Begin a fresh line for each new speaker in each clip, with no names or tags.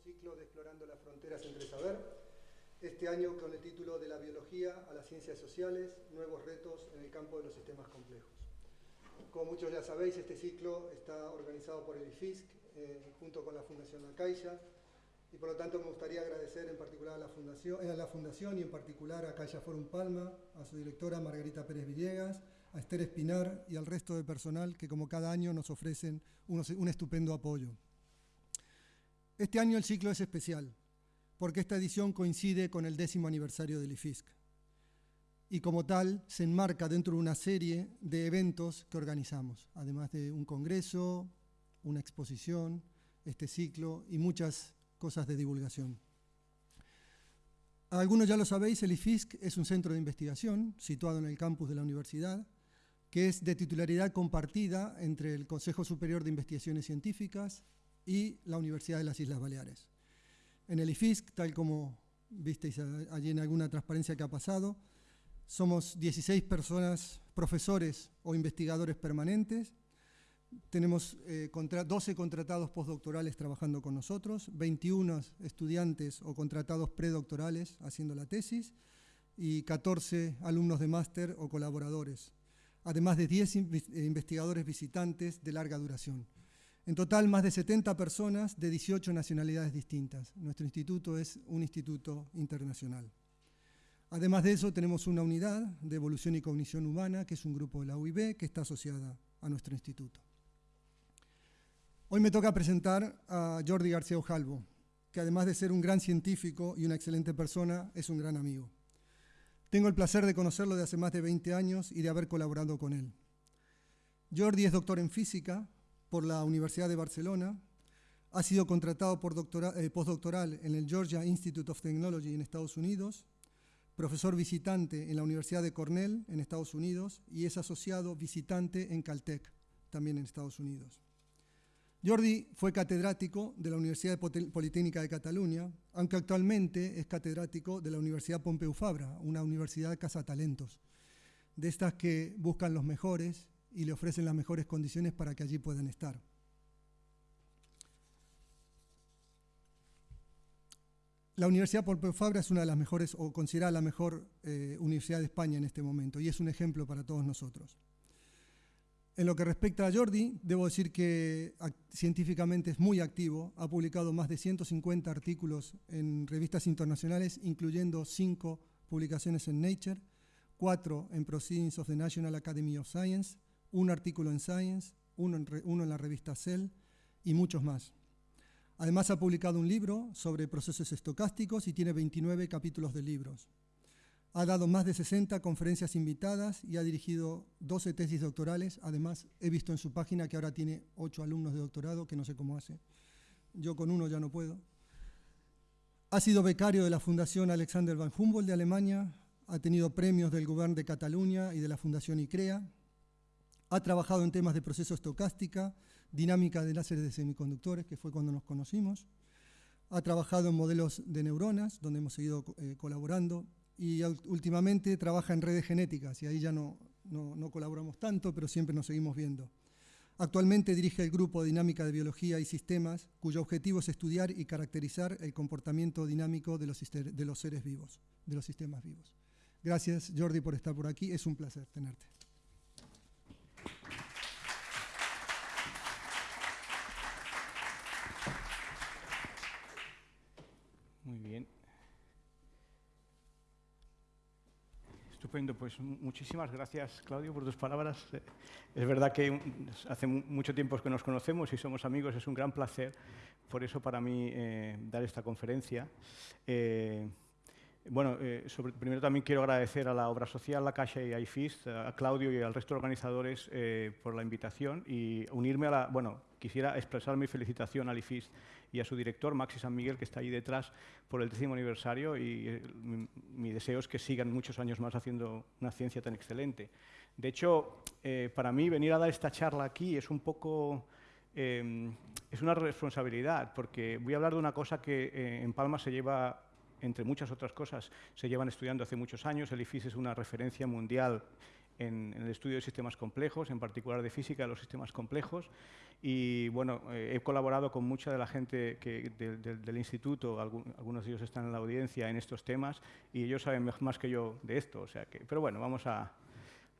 ciclo de Explorando las Fronteras entre Saber, este año con el título de la biología a las ciencias sociales, nuevos retos en el campo de los sistemas complejos. Como muchos ya sabéis, este ciclo está organizado por el IFISC eh, junto con la Fundación La Caixa y por lo tanto me gustaría agradecer en particular a la Fundación, eh, a la fundación y en particular a Caixa Forum Palma, a su directora Margarita Pérez Villegas, a Esther Espinar y al resto del personal que como cada año nos ofrecen un estupendo apoyo. Este año el ciclo es especial, porque esta edición coincide con el décimo aniversario del IFISC. Y como tal, se enmarca dentro de una serie de eventos que organizamos, además de un congreso, una exposición, este ciclo y muchas cosas de divulgación. Algunos ya lo sabéis, el IFISC es un centro de investigación situado en el campus de la universidad, que es de titularidad compartida entre el Consejo Superior de Investigaciones Científicas, y la Universidad de las Islas Baleares. En el IFISC, tal como visteis allí en alguna transparencia que ha pasado, somos 16 personas, profesores o investigadores permanentes, tenemos 12 eh, contratados postdoctorales trabajando con nosotros, 21 estudiantes o contratados predoctorales haciendo la tesis y 14 alumnos de máster o colaboradores, además de 10 investigadores visitantes de larga duración. En total, más de 70 personas de 18 nacionalidades distintas. Nuestro instituto es un instituto internacional. Además de eso, tenemos una unidad de evolución y cognición humana, que es un grupo de la UIB, que está asociada a nuestro instituto. Hoy me toca presentar a Jordi García Ojalvo, que además de ser un gran científico y una excelente persona, es un gran amigo. Tengo el placer de conocerlo de hace más de 20 años y de haber colaborado con él. Jordi es doctor en física, por la Universidad de Barcelona, ha sido contratado por eh, postdoctoral en el Georgia Institute of Technology en Estados Unidos, profesor visitante en la Universidad de Cornell en Estados Unidos y es asociado visitante en Caltech, también en Estados Unidos. Jordi fue catedrático de la Universidad Politécnica de Cataluña, aunque actualmente es catedrático de la Universidad Pompeu Fabra, una universidad cazatalentos, de estas que buscan los mejores y le ofrecen las mejores condiciones para que allí puedan estar. La Universidad Pompeu Fabra es una de las mejores, o considerada la mejor eh, universidad de España en este momento, y es un ejemplo para todos nosotros. En lo que respecta a Jordi, debo decir que científicamente es muy activo, ha publicado más de 150 artículos en revistas internacionales, incluyendo cinco publicaciones en Nature, cuatro en Proceedings of the National Academy of Science, un artículo en Science, uno en, la revista Cell y muchos más. Además ha publicado un libro sobre procesos estocásticos y tiene 29 capítulos de libros. Ha dado más de 60 conferencias invitadas y ha dirigido 12 tesis doctorales. Además, he visto en su página que ahora tiene 8 alumnos de doctorado, que no sé cómo hace. Yo con uno ya no puedo. Ha sido becario de la Fundación Alexander van Humboldt de Alemania, ha tenido premios del Gobierno de Cataluña y de la Fundación ICREA, ha trabajado en temas de proceso estocástica, dinámica de láseres de semiconductores, que fue cuando nos conocimos. Ha trabajado en modelos de neuronas, donde hemos seguido eh, colaborando. Y últimamente trabaja en redes genéticas, y ahí ya no, no, colaboramos tanto, pero siempre nos seguimos viendo. Actualmente dirige el Grupo Dinámica de Biología y Sistemas, cuyo objetivo es estudiar y caracterizar el comportamiento dinámico de los, de los seres vivos, de los sistemas vivos. Gracias, Jordi, por estar por aquí. Es un placer tenerte.
Muy bien. Estupendo, pues muchísimas gracias, Claudio, por tus palabras. Es verdad que hace mucho tiempo que nos conocemos y somos amigos, es un gran placer, por eso para mí eh, dar esta conferencia. Eh, bueno, eh, primero también quiero agradecer a la Obra Social, la Caixa y a IFIS, a Claudio y al resto de organizadores eh, por la invitación y unirme a la... Bueno, quisiera expresar mi felicitación al IFIS y a su director, Maxi San Miguel, que está ahí detrás por el décimo aniversario y eh, mi, deseo es que sigan muchos años más haciendo una ciencia tan excelente. De hecho, para mí venir a dar esta charla aquí es un poco... es una responsabilidad, porque voy a hablar de una cosa que en Palma se lleva entre muchas otras cosas, se llevan estudiando hace muchos años. El IFIS es una referencia mundial en, el estudio de sistemas complejos, en particular de física de los sistemas complejos. Y bueno, eh, he colaborado con mucha de la gente del instituto, algunos de ellos están en la audiencia en estos temas y ellos saben más que yo de esto. O sea pero bueno, vamos a,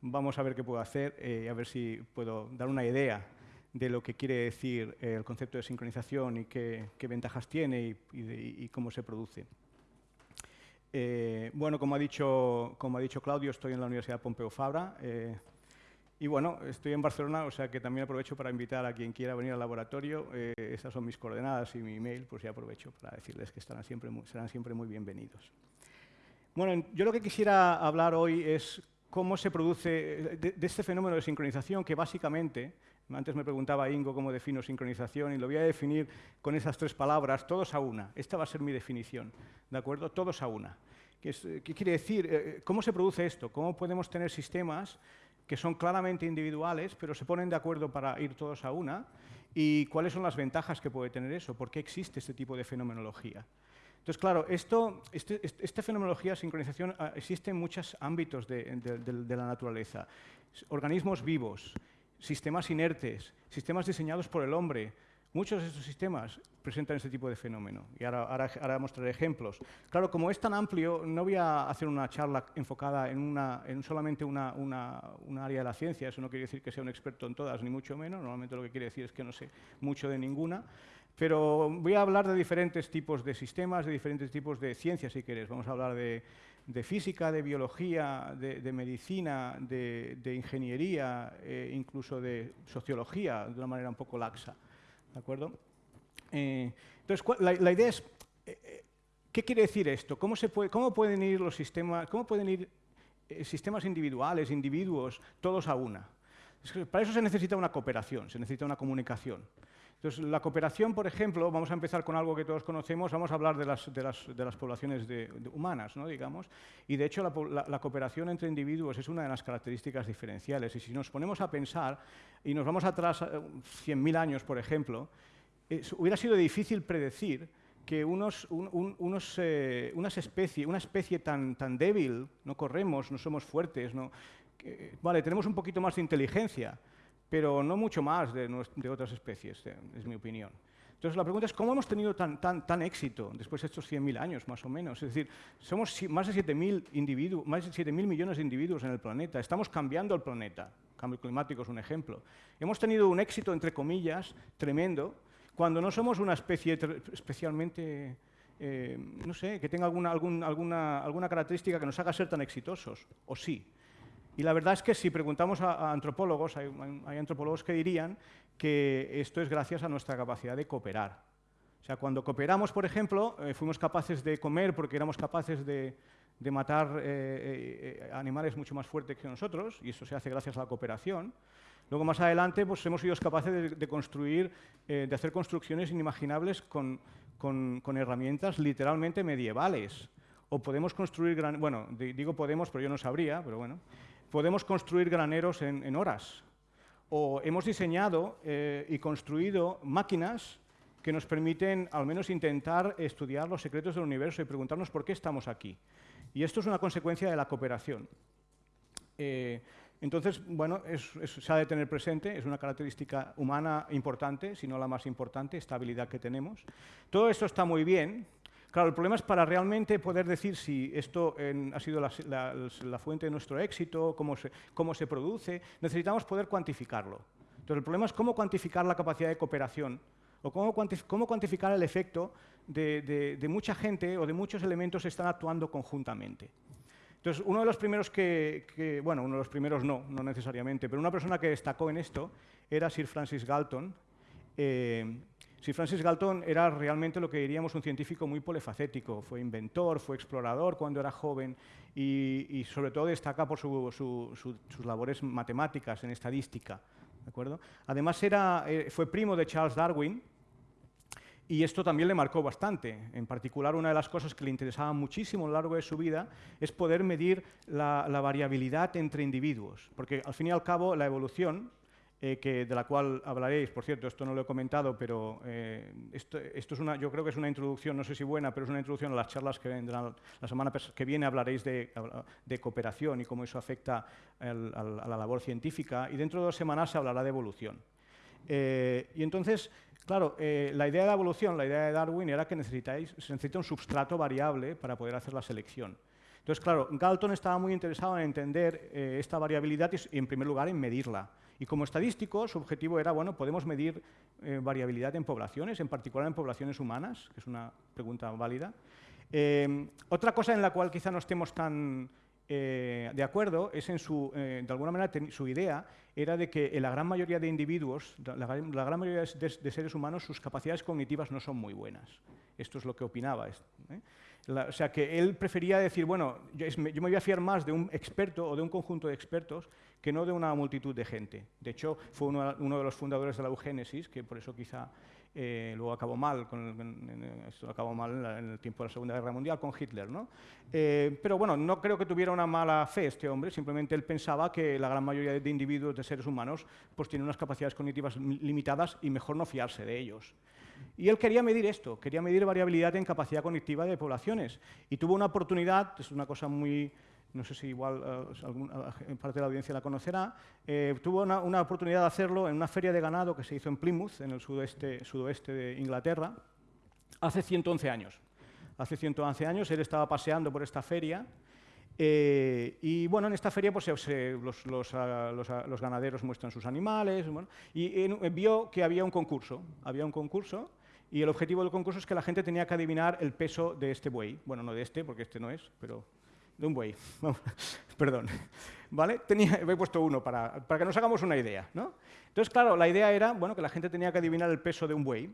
vamos a ver qué puedo hacer, y a ver si puedo dar una idea de lo que quiere decir el concepto de sincronización y qué, ventajas tiene y, cómo se produce. Eh, bueno, como ha, dicho, como ha dicho Claudio, estoy en la Universidad Pompeu Fabra eh, y bueno, estoy en Barcelona, o sea que también aprovecho para invitar a quien quiera venir al laboratorio. Eh, estas son mis coordenadas y mi email, pues ya aprovecho para decirles que estarán siempre serán siempre muy bienvenidos. Bueno, yo lo que quisiera hablar hoy es cómo se produce, de, este fenómeno de sincronización que básicamente, antes me preguntaba Ingo cómo defino sincronización y lo voy a definir con esas tres palabras, todos a una. Esta va a ser mi definición, ¿de acuerdo? Todos a una. ¿Qué, quiere decir? Eh, ¿Cómo se produce esto? ¿Cómo podemos tener sistemas que son claramente individuales, pero se ponen de acuerdo para ir todos a una? ¿Y cuáles son las ventajas que puede tener eso? ¿Por qué existe este tipo de fenomenología? Entonces, claro, esto, este, este, esta fenomenología de sincronización ah, existe en muchos ámbitos de, la naturaleza. Organismos vivos, sistemas inertes, sistemas diseñados por el hombre. Muchos de estos sistemas presentan este tipo de fenómeno. Y ahora, ahora, mostraré ejemplos. Claro, como es tan amplio, no voy a hacer una charla enfocada en, una, en solamente una, una, área de la ciencia. Eso no quiere decir que sea un experto en todas, ni mucho menos. Normalmente lo que quiere decir es que no sé mucho de ninguna. Pero voy a hablar de diferentes tipos de sistemas, de diferentes tipos de ciencias, si queréis. Vamos a hablar de, física, de biología, de, medicina, de, ingeniería, e incluso de sociología, de una manera un poco laxa. ¿De acuerdo? Eh, entonces, la, idea es, eh, eh, ¿qué quiere decir esto? ¿Cómo, se puede, cómo pueden ir los sistemas, cómo pueden ir sistemas individuales, individuos, todos a una? para eso se necesita una cooperación, se necesita una comunicación. Entonces, la cooperación, por ejemplo, vamos a empezar con algo que todos conocemos, vamos a hablar de las, poblaciones humanas, ¿no? digamos, y de hecho la, cooperación entre individuos es una de las características diferenciales. Y si nos ponemos a pensar y nos vamos atrás 100.000 años, por ejemplo, hubiera sido difícil predecir que eh, unas especie, una especie tan, débil, no corremos, no somos fuertes, no, vale, tenemos un poquito más de inteligencia, pero no mucho más de, otras especies, eh, es mi opinión. Entonces la pregunta es, ¿cómo hemos tenido tan, tan, tan éxito después de estos 100.000 años, más o menos? Es decir, somos más de 7.000 individuos, más de 7.000 millones de individuos en el planeta. Estamos cambiando el planeta. cambio climático es un ejemplo. Hemos tenido un éxito, entre comillas, tremendo, cuando no somos una especie especialmente, eh, no sé, que tenga alguna, alguna, alguna característica que nos haga ser tan exitosos, o sí. Y la verdad es que si preguntamos a, antropólogos, hay, antropólogos que dirían que esto es gracias a nuestra capacidad de cooperar. O sea, cuando cooperamos, por ejemplo, eh, fuimos capaces de comer porque éramos capaces de, matar eh, eh, animales mucho más fuertes que nosotros, y eso se hace gracias a la cooperación. Luego, más adelante, pues, hemos sido capaces de, construir, de hacer construcciones inimaginables con, con herramientas literalmente medievales. O podemos construir, gran, bueno, digo podemos, pero yo no sabría, pero bueno podemos construir graneros en, horas. O hemos diseñado eh, y construido máquinas que nos permiten al menos intentar estudiar los secretos del universo y preguntarnos por qué estamos aquí. Y esto es una consecuencia de la cooperación. Eh, entonces, bueno, se ha de tener presente, es una característica humana importante, si no la más importante, esta habilidad que tenemos. Todo esto está muy bien, Claro, el problema es para realmente poder decir si esto ha sido la, fuente de nuestro éxito, cómo se, cómo se produce, necesitamos poder cuantificarlo. Entonces, el problema es cómo cuantificar la capacidad de cooperación o cómo, cómo cuantificar el efecto de, mucha gente o de muchos elementos que están actuando conjuntamente. Entonces, uno de los primeros que, bueno, uno de los primeros no, no necesariamente, pero una persona que destacó en esto era Sir Francis Galton, eh, Sir Francis Galton era realmente lo que diríamos un científico muy polifacético. Fue inventor, fue explorador cuando era joven y, sobre todo destaca por sus labores matemáticas en estadística. ¿de acuerdo? Además era, eh, fue primo de Charles Darwin y esto también le marcó bastante. En particular, una de las cosas que le interesaba muchísimo a lo largo de su vida es poder medir la variabilidad entre individuos. Porque al fin y al cabo la evolución eh, de la cual hablaréis. Por cierto, esto no lo he comentado, pero eh, esto, es una, yo creo que es una introducción, no sé si buena, pero es una introducción a las charlas que vendrán la semana que viene. Hablaréis de, cooperación y cómo eso afecta a la labor científica. Y dentro de dos semanas se hablará de evolución. Eh, y entonces, claro, la idea de evolución, la idea de Darwin era que necesitáis, se necesita un substrato variable para poder hacer la selección. Entonces, claro, Galton estaba muy interesado en entender esta variabilidad y, en primer lugar, en medirla. Y como estadístico, su objetivo era, bueno, podemos medir eh, variabilidad en poblaciones, en particular en poblaciones humanas, que es una pregunta válida. Eh, otra cosa en la cual quizá no estemos tan eh, de acuerdo es en su, de alguna manera, su idea era de que en la gran mayoría de individuos, la, gran mayoría de, seres humanos, sus capacidades cognitivas no son muy buenas. Esto es lo que opinaba o sea, que él prefería decir, bueno, yo, me voy a fiar más de un experto o de un conjunto de expertos que no de una multitud de gente. De hecho, fue uno, de los fundadores de la eugénesis, que por eso quizá eh, luego acabó mal, esto acabó mal en, el tiempo de la Segunda Guerra Mundial con Hitler. ¿no? Eh, pero bueno, no creo que tuviera una mala fe este hombre, simplemente él pensaba que la gran mayoría de individuos, de seres humanos, pues tienen unas capacidades cognitivas limitadas y mejor no fiarse de ellos. Y él quería medir esto, quería medir variabilidad en capacidad cognitiva de poblaciones. Y tuvo una oportunidad, es una cosa muy, no sé si igual eh, parte de la audiencia la conocerá, eh, tuvo una, oportunidad de hacerlo en una feria de ganado que se hizo en Plymouth, en el sudoeste, de Inglaterra, hace 111 años. Hace 111 años él estaba paseando por esta feria eh, y bueno, en esta feria pues, ah, ah, los, ganaderos muestran sus animales y vio que había un concurso. Había un concurso y el objetivo del concurso es que la gente tenía que adivinar el peso de este buey. Bueno, no de este, porque este no es, pero de un buey. Perdón. ¿Vale? Tenía, he puesto uno para, para, que nos hagamos una idea. ¿no? Entonces, claro, la idea era bueno, que la gente tenía que adivinar el peso de un buey.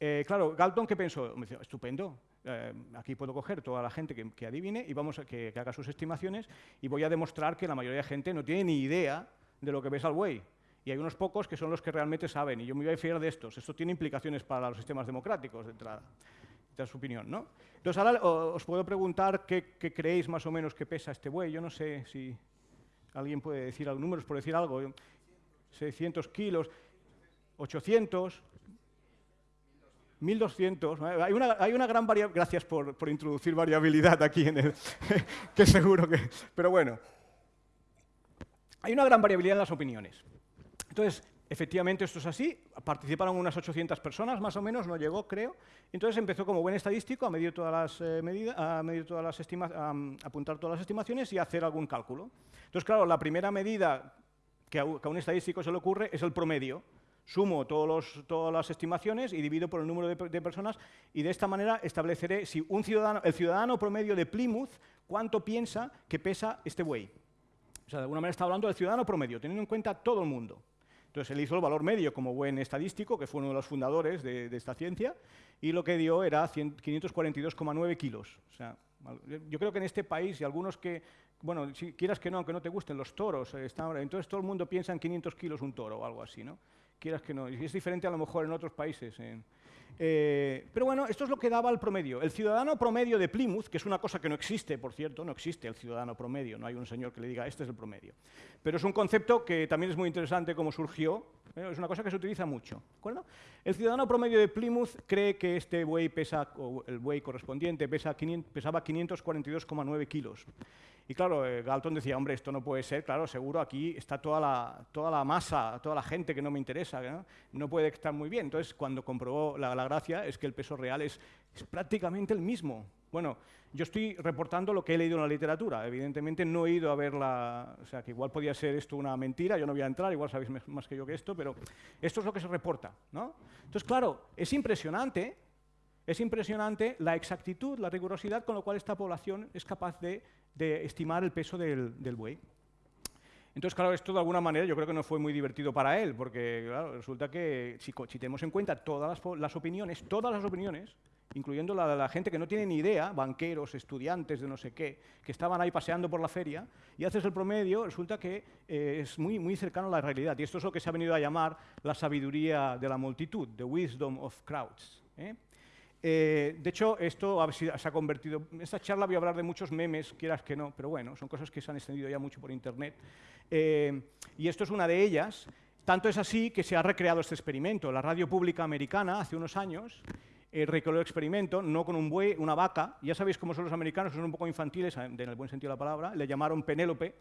Eh, claro, Galton, ¿qué pensó? Me dijo, estupendo, eh, aquí puedo coger toda la gente que, adivine y vamos a que, haga sus estimaciones y voy a demostrar que la mayoría de gente no tiene ni idea de lo que ves al buey. Y hay unos pocos que son los que realmente saben, y yo me voy a fiar de estos. Esto tiene implicaciones para los sistemas democráticos, de entrada. Es su opinión, ¿no? Entonces, ahora os puedo preguntar qué, creéis más o menos que pesa este buey. Yo no sé si alguien puede decir algunos números, por decir algo. 600 kilos, 800, 1200. Hay una, hay una gran variabilidad. Gracias por, por, introducir variabilidad aquí en el. que seguro que. Pero bueno. Hay una gran variabilidad en las opiniones. Entonces, efectivamente esto es así. Participaron unas 800 personas, más o menos, no llegó, creo. Entonces empezó como buen estadístico a medir todas las eh, medidas, a medir todas las apuntar todas las estimaciones y a hacer algún cálculo. Entonces, claro, la primera medida que a un estadístico se le ocurre es el promedio sumo todas las estimaciones y divido por el número de, personas y de esta manera estableceré si un ciudadano, el ciudadano promedio de Plymouth, cuánto piensa que pesa este buey. O sea, de alguna manera está hablando del ciudadano promedio, teniendo en cuenta todo el mundo. Entonces él hizo el valor medio como buen estadístico, que fue uno de los fundadores de, esta ciencia, y lo que dio era 542,9 kilos. O sea, yo creo que en este país, y algunos que, bueno, si quieras que no, aunque no te gusten los toros, eh, entonces todo el mundo piensa en 500 kilos un toro o algo así, ¿no? Quieras que no. Y es diferente a lo mejor en otros países. Eh, pero bueno, esto es lo que daba el promedio. El ciudadano promedio de Plymouth, que es una cosa que no existe, por cierto, no existe el ciudadano promedio, no hay un señor que le diga, este es el promedio. Pero es un concepto que también es muy interesante cómo surgió, es una cosa que se utiliza mucho. El ciudadano promedio de Plymouth cree que este buey pesa, o el buey correspondiente pesa pesaba 542,9 kilos. Y claro, eh, Galton decía, hombre, esto no puede ser, claro, seguro aquí está toda la, toda la masa, toda la gente que no me interesa, ¿no? puede estar muy bien. Entonces, cuando comprobó la, gracia es que el peso real es, es, prácticamente el mismo. Bueno, yo estoy reportando lo que he leído en la literatura, evidentemente no he ido a ver la... O sea, que igual podía ser esto una mentira, yo no voy a entrar, igual sabéis más que yo que esto, pero esto es lo que se reporta, ¿no? Entonces, claro, es impresionante es impresionante la exactitud, la rigurosidad con la cual esta población es capaz de, estimar el peso del, buey. Entonces, claro, esto de alguna manera yo creo que no fue muy divertido para él, porque resulta que si, tenemos en cuenta todas las, opiniones, todas las opiniones, incluyendo la de la gente que no tiene ni idea, banqueros, estudiantes de no sé qué, que estaban ahí paseando por la feria, y haces el promedio, resulta que eh, es muy, muy cercano a la realidad. Y esto es lo que se ha venido a llamar la sabiduría de la multitud, the wisdom of crowds. ¿eh? Eh, de hecho, esto se ha convertido... En esta charla voy a hablar de muchos memes, quieras que no, pero bueno, son cosas que se han extendido ya mucho por Internet. Eh, y esto es una de ellas. Tanto es así que se ha recreado este experimento. La radio pública americana, hace unos años, eh, recreó el experimento, no con un buey, una vaca. Ya sabéis cómo son los americanos, son un poco infantiles, en el buen sentido de la palabra. Le llamaron Penélope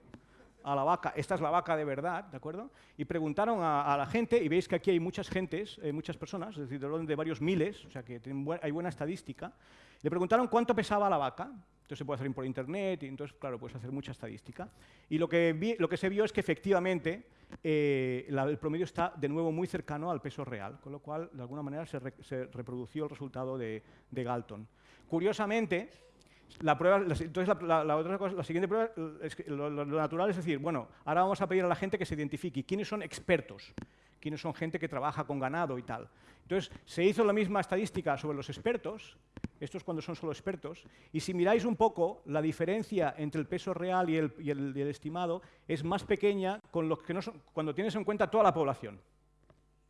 a la vaca. Esta es la vaca de verdad, ¿de acuerdo? Y preguntaron a, la gente, y veis que aquí hay muchas gentes, eh, muchas personas, es decir, de varios miles, o sea que hay buena estadística. Le preguntaron cuánto pesaba la vaca entonces se puede hacer por internet y entonces, claro, puedes hacer mucha estadística. Y lo que, lo que se vio es que efectivamente eh, el promedio está de nuevo muy cercano al peso real, con lo cual de alguna manera se, reprodució el resultado de, Galton. Curiosamente, la, entonces la, otra cosa, la siguiente prueba es que lo, natural es decir, bueno, ahora vamos a pedir a la gente que se identifique quiénes son expertos, quiénes son gente que trabaja con ganado y tal. Entonces, se hizo la misma estadística sobre los expertos esto es cuando son solo expertos, y si miráis un poco, la diferencia entre el peso real y el, estimado es más pequeña cuando tienes en cuenta toda la población.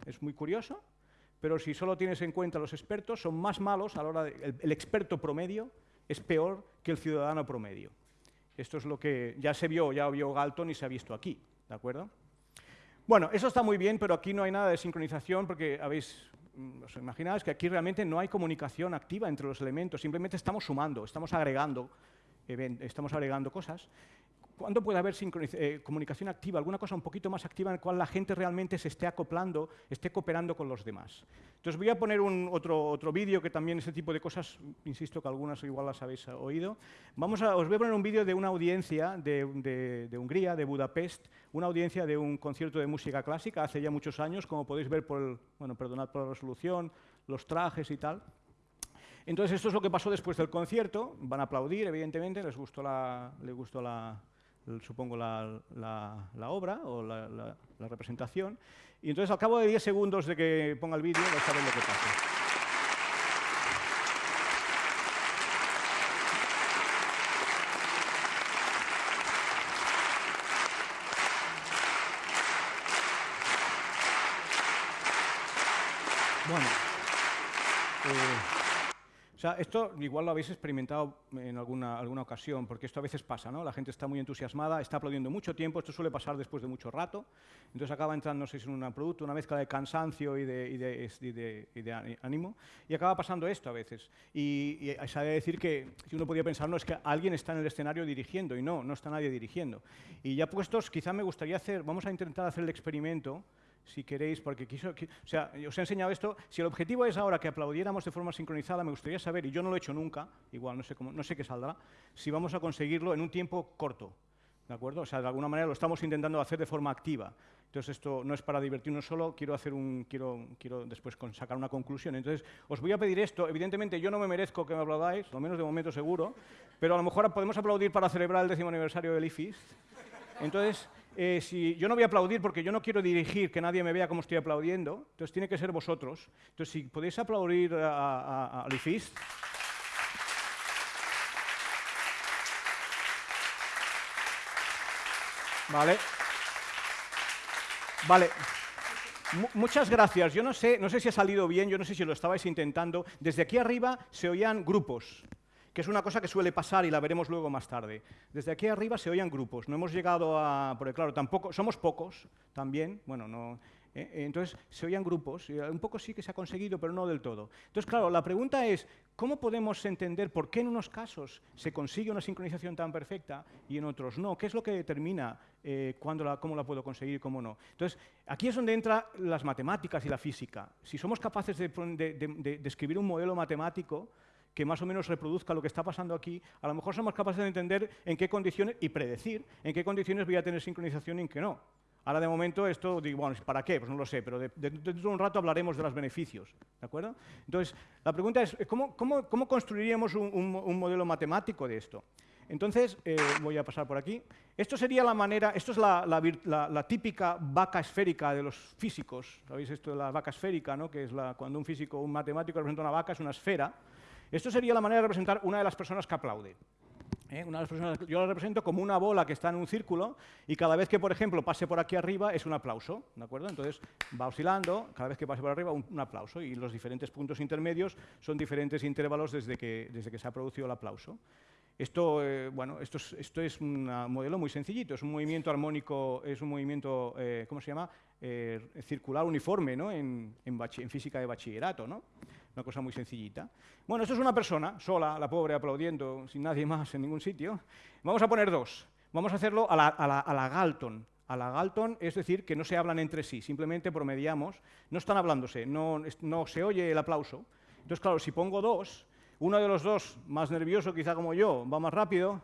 Es muy curioso, pero si solo tienes en cuenta los expertos, son más malos a la hora de, el, experto promedio es peor que el ciudadano promedio. Esto es lo que ya se vio, ya vio Galton y se ha visto aquí, ¿de acuerdo? Bueno, eso está muy bien, pero aquí no hay nada de sincronización porque habéis Mm, os imagináis que aquí realmente no hay comunicación activa entre los elementos, simplemente estamos sumando, estamos agregando, estamos agregando cosas ¿Cuándo puede haber eh, comunicación activa, alguna cosa un poquito más activa en la cual la gente realmente se esté acoplando, esté cooperando con los demás? Entonces voy a poner un, otro, otro vídeo que también ese tipo de cosas, insisto que algunas igual las habéis oído. Vamos a, os voy a poner un vídeo de una audiencia de, de, Hungría, de Budapest, una audiencia de un concierto de música clásica hace ya muchos años, como podéis ver por el, bueno, perdonad por la resolución, los trajes y tal. Entonces, esto es lo que pasó después del concierto. Van a aplaudir, evidentemente, les gustó la, les gustó la, supongo, la, la, obra o la, la, representación. Y entonces, al cabo de 10 segundos de que ponga el vídeo, vais a ver lo que pasa. Bueno. Eh, o sea, esto igual lo habéis experimentado en alguna, alguna ocasión, porque esto a veces pasa, ¿no? La gente está muy entusiasmada, está aplaudiendo mucho tiempo, esto suele pasar después de mucho rato, entonces acaba entrando en un producto, una mezcla de cansancio y de, ánimo, y acaba pasando esto a veces. Y, se ha de decir que, si uno podía pensar, no, es que alguien está en el escenario dirigiendo, y no, no está nadie dirigiendo. Y ya puestos, quizá me gustaría hacer, vamos a intentar hacer el experimento, si queréis, porque quiso, o sea, os he enseñado esto, si el objetivo es ahora que aplaudiéramos de forma sincronizada, me gustaría saber, y yo no lo he hecho nunca, igual no sé, cómo, no sé qué saldrá, si vamos a conseguirlo en un tiempo corto, ¿de acuerdo? O sea, de alguna manera lo estamos intentando hacer de forma activa. Entonces, esto no es para divertirnos solo, quiero, hacer un, quiero, quiero después sacar una conclusión. Entonces, os voy a pedir esto. Evidentemente, yo no me merezco que me aplaudáis, lo menos de momento seguro, pero a lo mejor podemos aplaudir para celebrar el décimo aniversario del IFIS. Entonces, eh, si yo no voy a aplaudir porque yo no quiero dirigir, que nadie me vea cómo estoy aplaudiendo, entonces tiene que ser vosotros. Entonces, si podéis aplaudir a, a, IFIS. Vale. Vale. muchas gracias. Yo no sé, no sé si ha salido bien, yo no sé si lo estabais intentando. Desde aquí arriba se oían grupos que es una cosa que suele pasar y la veremos luego más tarde. Desde aquí arriba se oían grupos, no hemos llegado a... Porque claro, tampoco, somos pocos también, bueno, no... Eh, eh, entonces se oían grupos, y un poco sí que se ha conseguido, pero no del todo. Entonces, claro, la pregunta es, ¿cómo podemos entender por qué en unos casos se consigue una sincronización tan perfecta y en otros no? ¿Qué es lo que determina eh, cómo la puedo conseguir y cómo no? Entonces, aquí es donde entran las matemáticas y la física. Si somos capaces de, de un modelo matemático, que más o menos reproduzca lo que está pasando aquí, a lo mejor somos capaces de entender en qué condiciones y predecir en qué condiciones voy a tener sincronización y en qué no. Ahora, de momento, esto, digo, bueno, ¿para qué? Pues no lo sé, pero dentro de, un rato hablaremos de los beneficios, ¿de acuerdo? Entonces, la pregunta es, ¿cómo, construiríamos un, modelo matemático de esto? Entonces, eh, voy a pasar por aquí. Esto sería la manera, esto es la, la, típica vaca esférica de los físicos. ¿Sabéis esto de la vaca esférica, no? que es cuando un físico, un matemático representa una vaca, es una esfera, esto sería la manera de representar una de las personas que aplaude. ¿eh? Una de las personas, yo la represento como una bola que está en un círculo y cada vez que, por ejemplo, pase por aquí arriba es un aplauso, ¿de acuerdo? Entonces va oscilando, cada vez que pase por arriba un, aplauso y los diferentes puntos intermedios son diferentes intervalos desde que, desde que se ha producido el aplauso. Esto, eh, bueno, esto es, un modelo muy sencillito, es un movimiento armónico, es un movimiento, eh, ¿cómo se llama? Eh, circular uniforme ¿no? en, en, física de bachillerato, ¿no? Una cosa muy sencillita. Bueno, esto es una persona, sola, la pobre, aplaudiendo, sin nadie más en ningún sitio. Vamos a poner dos. Vamos a hacerlo a la, a la, a la Galton. A la Galton, es decir, que no se hablan entre sí, simplemente promediamos, no están hablándose, no, no se oye el aplauso. Entonces, claro, si pongo dos, uno de los dos, más nervioso quizá como yo, va más rápido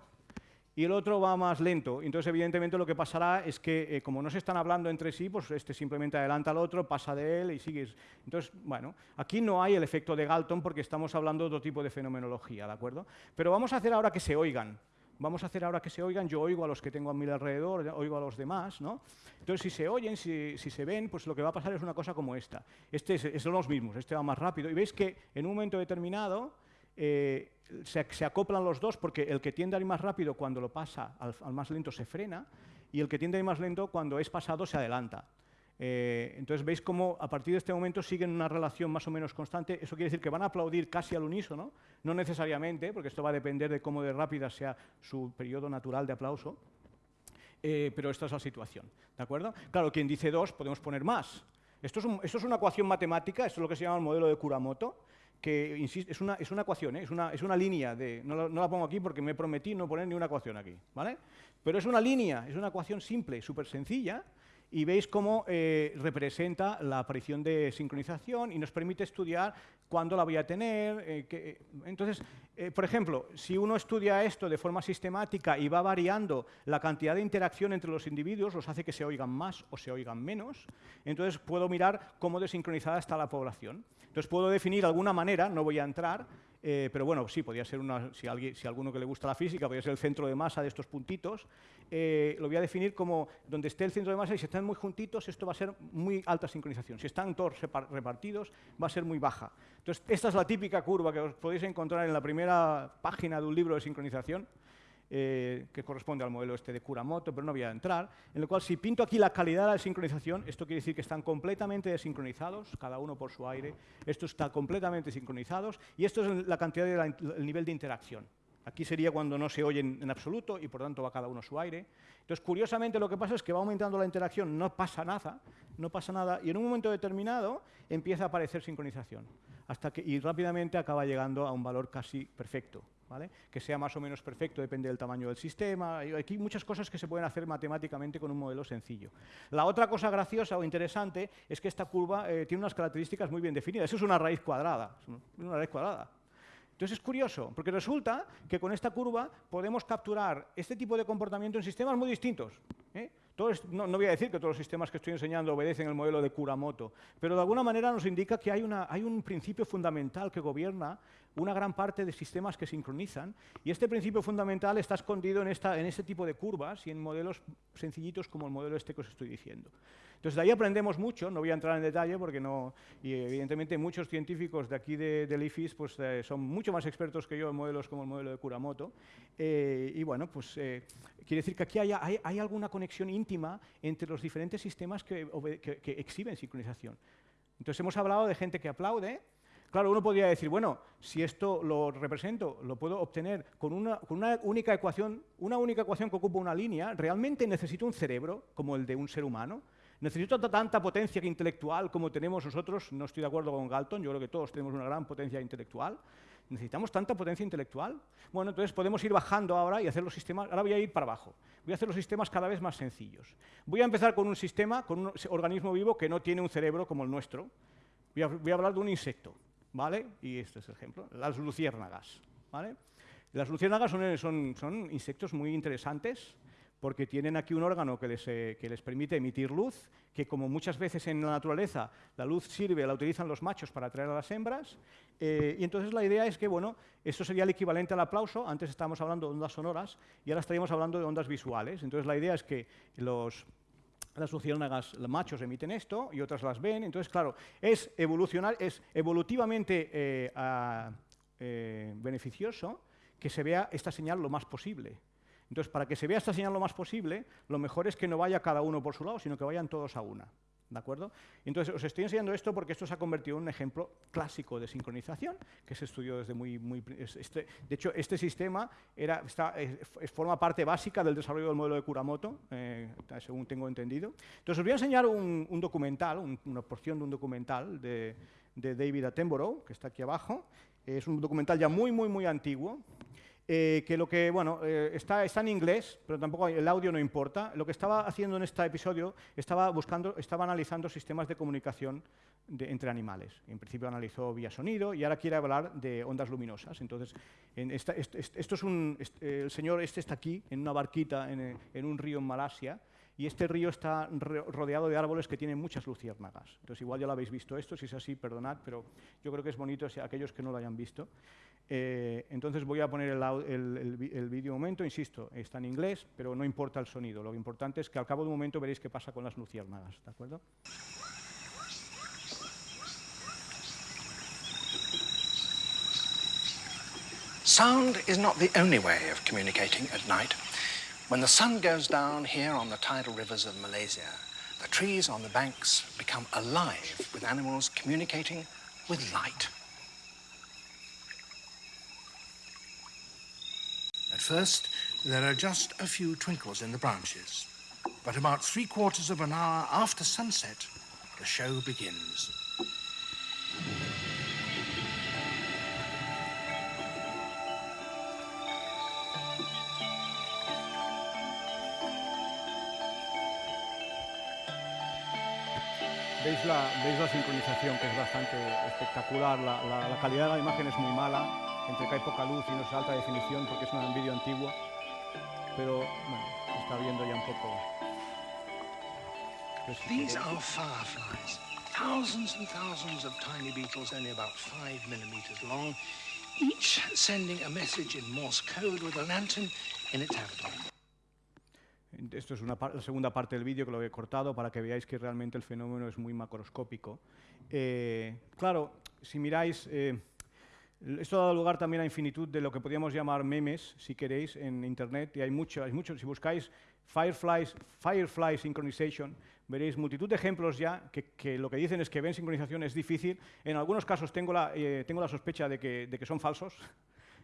y el otro va más lento. Entonces, evidentemente, lo que pasará es que, eh, como no se están hablando entre sí, pues este simplemente adelanta al otro, pasa de él y sigues. Entonces, bueno, aquí no hay el efecto de Galton porque estamos hablando de otro tipo de fenomenología, ¿de acuerdo? Pero vamos a hacer ahora que se oigan. Vamos a hacer ahora que se oigan, yo oigo a los que tengo a mi alrededor, oigo a los demás, ¿no? Entonces, si se oyen, si, se ven, pues lo que va a pasar es una cosa como esta. Este es, son los mismos, este va más rápido. Y veis que en un momento determinado eh, se, acoplan los dos porque el que tiende a ir más rápido cuando lo pasa al, más lento se frena y el que tiende a ir más lento cuando es pasado se adelanta. Eh, entonces veis cómo a partir de este momento siguen una relación más o menos constante. Eso quiere decir que van a aplaudir casi al unísono, no necesariamente, porque esto va a depender de cómo de rápida sea su periodo natural de aplauso, eh, pero esta es la situación. ¿de acuerdo? Claro, quien dice dos podemos poner más. Esto es, esto es, una ecuación matemática, esto es lo que se llama el modelo de Kuramoto, que es una, es una ecuación, ¿eh? es, una, es, una, línea, de, no la, pongo aquí porque me prometí no poner ni una ecuación aquí, ¿vale? Pero es una línea, es una ecuación simple, súper sencilla, y veis cómo eh, representa la aparición de sincronización y nos permite estudiar cuándo la voy a tener. Eh, que, entonces, por ejemplo, si uno estudia esto de forma sistemática y va variando la cantidad de interacción entre los individuos, los hace que se oigan más o se oigan menos, entonces puedo mirar cómo desincronizada está la población. Entonces puedo definir alguna manera, no voy a entrar, eh, pero bueno, sí, podría ser una, si, alguien, si alguno que le gusta la física, podría ser el centro de masa de estos puntitos. Eh, lo voy a definir como donde esté el centro de masa y si están muy juntitos, esto va a ser muy alta sincronización. Si están todos repartidos, va a ser muy baja. Entonces, esta es la típica curva que os podéis encontrar en la primera página de un libro de sincronización. Eh, que corresponde al modelo este de Kuramoto, pero no voy a entrar, en el cual si pinto aquí la calidad de la sincronización, esto quiere decir que están completamente desincronizados, cada uno por su aire, esto está completamente sincronizados, y esto es la cantidad del nivel de interacción. Aquí sería cuando no se oyen en absoluto y por tanto va cada uno su aire. Entonces, curiosamente, lo que pasa es que va aumentando la interacción, no pasa nada, no pasa nada, y en un momento determinado empieza a aparecer sincronización, hasta que, y rápidamente acaba llegando a un valor casi perfecto que sea más o menos perfecto, depende del tamaño del sistema. Hay aquí muchas cosas que se pueden hacer matemáticamente con un modelo sencillo. La otra cosa graciosa o interesante es que esta curva eh, tiene unas características muy bien definidas. Eso es una raíz cuadrada. Una raíz cuadrada. Entonces es curioso, porque resulta que con esta curva podemos capturar este tipo de comportamiento en sistemas muy distintos. ¿eh? No, voy a decir que todos los sistemas que estoy enseñando obedecen el modelo de Kuramoto, pero de alguna manera nos indica que hay, un principio fundamental que gobierna una gran parte de sistemas que sincronizan, y este principio fundamental está escondido en, en este tipo de curvas y en modelos sencillitos como el modelo este que os estoy diciendo. Entonces, de ahí aprendemos mucho, no voy a entrar en detalle porque no, y evidentemente muchos científicos de aquí de, del IFIS pues, eh, son mucho más expertos que yo en modelos como el modelo de Kuramoto, eh, y bueno, pues eh, quiere decir que aquí hay, hay, alguna conexión íntima entre los diferentes sistemas que, que, que exhiben sincronización. Entonces, hemos hablado de gente que aplaude, Claro, uno podría decir, bueno, si esto lo represento, lo puedo obtener con una, única ecuación, una única ecuación que ocupa una línea, ¿realmente necesito un cerebro como el de un ser humano? ¿Necesito tanta potencia intelectual como tenemos nosotros? No estoy de acuerdo con Galton, yo creo que todos tenemos una gran potencia intelectual. ¿Necesitamos tanta potencia intelectual? Bueno, entonces podemos ir bajando ahora y hacer los sistemas... Ahora voy a ir para abajo. Voy a hacer los sistemas cada vez más sencillos. Voy a empezar con un sistema, con un organismo vivo que no tiene un cerebro como el nuestro. voy a hablar de un insecto. ¿vale? Y este es el ejemplo, las luciérnagas, ¿vale? Las luciérnagas son, son, insectos muy interesantes porque tienen aquí un órgano que les, eh, que les, permite emitir luz, que como muchas veces en la naturaleza la luz sirve, la utilizan los machos para atraer a las hembras, eh, y entonces la idea es que, bueno, esto sería el equivalente al aplauso, antes estábamos hablando de ondas sonoras y ahora estaríamos hablando de ondas visuales, entonces la idea es que los, las luciérnagas, machos emiten esto y otras las ven. Entonces, claro, es, es evolutivamente eh, beneficioso que se vea esta señal lo más posible. Entonces, para que se vea esta señal lo más posible, lo mejor es que no vaya cada uno por su lado, sino que vayan todos a una. ¿De acuerdo? Entonces, os estoy enseñando esto porque esto se ha convertido en un ejemplo clásico de sincronización que se estudió desde muy... muy este, de hecho, este sistema era, está, forma parte básica del desarrollo del modelo de Kuramoto, eh, según tengo entendido. Entonces, os voy a enseñar un, documental, una porción de un documental de, de David Attenborough, que está aquí abajo. Es un documental ya muy, muy, muy antiguo, eh, que lo que, bueno, eh, está, está, en inglés, pero tampoco el audio no importa. Lo que estaba haciendo en este episodio, estaba, buscando, estaba analizando sistemas de comunicación entre animales. En principio analizó vía sonido y ahora quiere hablar de ondas luminosas. Entonces, en esto es un, el señor este está aquí, en una barquita en, en un río en Malasia, y este río está rodeado de árboles que tienen muchas luciérnagas. Entonces, igual ya lo habéis visto esto, si es así, perdonad, pero yo creo que es bonito si aquellos que no lo hayan visto. Eh, entonces voy a poner el, el, el, vídeo un momento, insisto, está en inglés, pero no importa el sonido. Lo importante es que al cabo de un momento veréis qué pasa con las luciérnagas, ¿de acuerdo?
Sound is not the only way of communicating at night. When the sun goes down here on the tidal rivers of Malaysia, the trees on the banks become alive with animals communicating with light. At first, there are just a few twinkles in the branches. But about three quarters of an hour after sunset, the show begins.
¿Veis la, veis la sincronización que es bastante espectacular, la, la, la calidad de la imagen es muy mala, entre que hay poca luz y no es alta definición porque es un vídeo antiguo, pero bueno, se está viendo ya un poco.
These are fireflies, thousands and thousands of tiny beetles only about five millimeters long, each sending a message in Morse code with a lantern in its abdomen.
Esto es una la segunda parte del vídeo que lo he cortado para que veáis que realmente el fenómeno es muy macroscópico. Eh, claro, si miráis, eh, esto ha dado lugar también a infinitud de lo que podríamos llamar memes, si queréis, en Internet, y hay mucho, hay mucho si buscáis Fireflies, Firefly Synchronization, veréis multitud de ejemplos ya que, lo que dicen es que ven sincronización es difícil. En algunos casos tengo la, eh, tengo la sospecha de que, de que son falsos,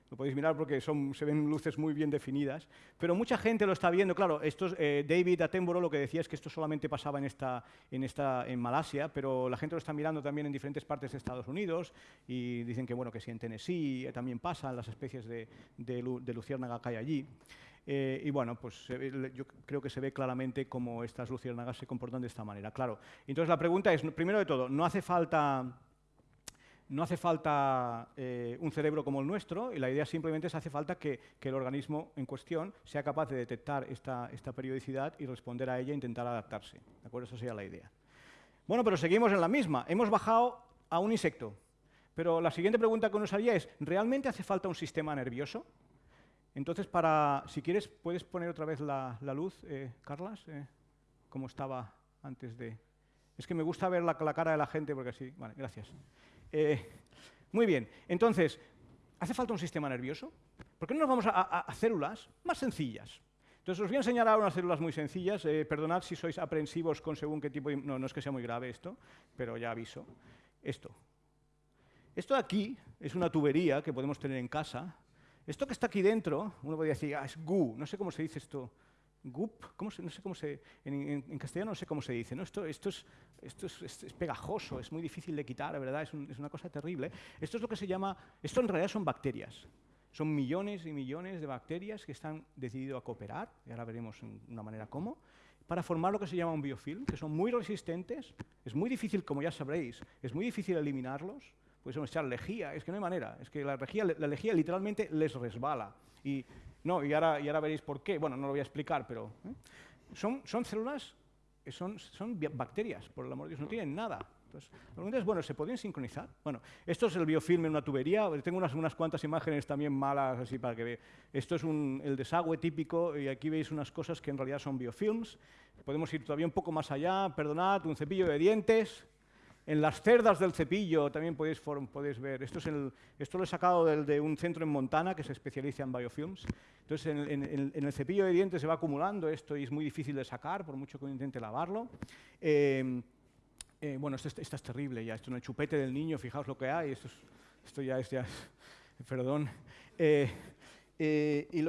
lo podéis mirar porque se ven luces muy bien definidas, pero mucha gente lo está viendo. Claro, eh, David Attenborough lo que decía es que esto solamente pasaba en, esta, en, esta, en Malasia, pero la gente lo está mirando también en diferentes partes de Estados Unidos y dicen que, bueno, que si en Tennessee eh, también pasan las especies de, de, luciérnaga que hay allí. Eh, y bueno, pues yo creo que se ve claramente cómo estas luciérnagas se comportan de esta manera. Claro, entonces la pregunta es, primero de todo, no hace falta no hace falta eh, un cerebro como el nuestro y la idea simplemente es hace falta que, el organismo en cuestión sea capaz de detectar esta, periodicidad y responder a ella e intentar adaptarse. ¿De acuerdo? Esa sería la idea. Bueno, pero seguimos en la misma. Hemos bajado a un insecto. Pero la siguiente pregunta que nos haría es, ¿realmente hace falta un sistema nervioso? Entonces, para, si quieres, puedes poner otra vez la, luz, eh, Carlas, eh, como estaba antes de... Es que me gusta ver la, la cara de la gente porque así... Vale, gracias. Eh, muy bien, entonces, ¿hace falta un sistema nervioso? ¿Por qué no nos vamos a, células más sencillas? Entonces, os voy a enseñar ahora unas células muy sencillas. Eh, perdonad si sois aprensivos con según qué tipo de... No, no es que sea muy grave esto, pero ya aviso. Esto. Esto de aquí es una tubería que podemos tener en casa. Esto que está aquí dentro, uno podría decir, ah, es GU, no sé cómo se dice esto. Gup, ¿cómo no sé cómo se, en, castellano no sé cómo se dice, ¿no? esto, es, pegajoso, es muy difícil de quitar, ¿verdad? Es, una cosa terrible. Esto es lo que se llama, esto en realidad son bacterias. Son millones y millones de bacterias que están decidido a cooperar, y ahora veremos en una manera cómo, para formar lo que se llama un biofilm, que son muy resistentes, es muy difícil, como ya sabréis, es muy difícil eliminarlos, puedes echar lejía, es que no hay manera, es que la lejía, la lejía literalmente les resbala. Y no, y ahora, y ahora veréis por qué. Bueno, no lo voy a explicar, pero... ¿eh? Son, son células, son, son bacterias, por el amor de Dios, no tienen nada. Entonces, la pregunta es, bueno, ¿se podrían sincronizar? Bueno, esto es el biofilm en una tubería, tengo unas, unas cuantas imágenes también malas así para que vean. Esto es un, el desagüe típico y aquí veis unas cosas que en realidad son biofilms. Podemos ir todavía un poco más allá, perdonad, un cepillo de dientes, en las cerdas del cepillo también podéis, podéis ver, esto, es el, esto lo he sacado de un centro en Montana que se especializa en biofilms. Entonces, en, el cepillo de dientes se va acumulando esto y es muy difícil de sacar, por mucho que uno intente lavarlo. Eh, Eh, bueno, esto, esto, es terrible ya, esto en el chupete del niño, fijaos lo que hay, esto, esto ya es, ya perdón. Eh, eh, y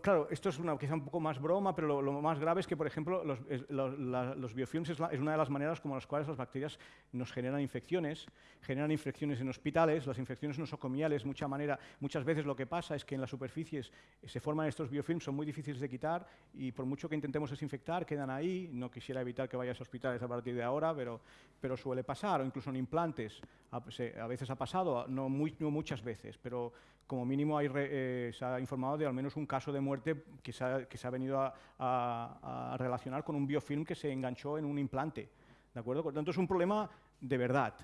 claro, esto es una, quizá un poco más broma, pero lo, más grave es que, por ejemplo, los, los biofilms es, una de las maneras como las cuales las bacterias nos generan infecciones, generan infecciones en hospitales, las infecciones nosocomiales, mucha manera, muchas veces lo que pasa es que en las superficies se forman estos biofilms, son muy difíciles de quitar y por mucho que intentemos desinfectar, quedan ahí. No quisiera evitar que vayas a hospitales a partir de ahora, pero, pero suele pasar, o incluso en implantes, a, veces ha pasado, no, muy, no muchas veces, pero como mínimo hay, eh, se ha informado de al menos un caso de muerte que se ha, que se ha venido a, relacionar con un biofilm que se enganchó en un implante. ¿de acuerdo? Por lo tanto, es un problema de verdad.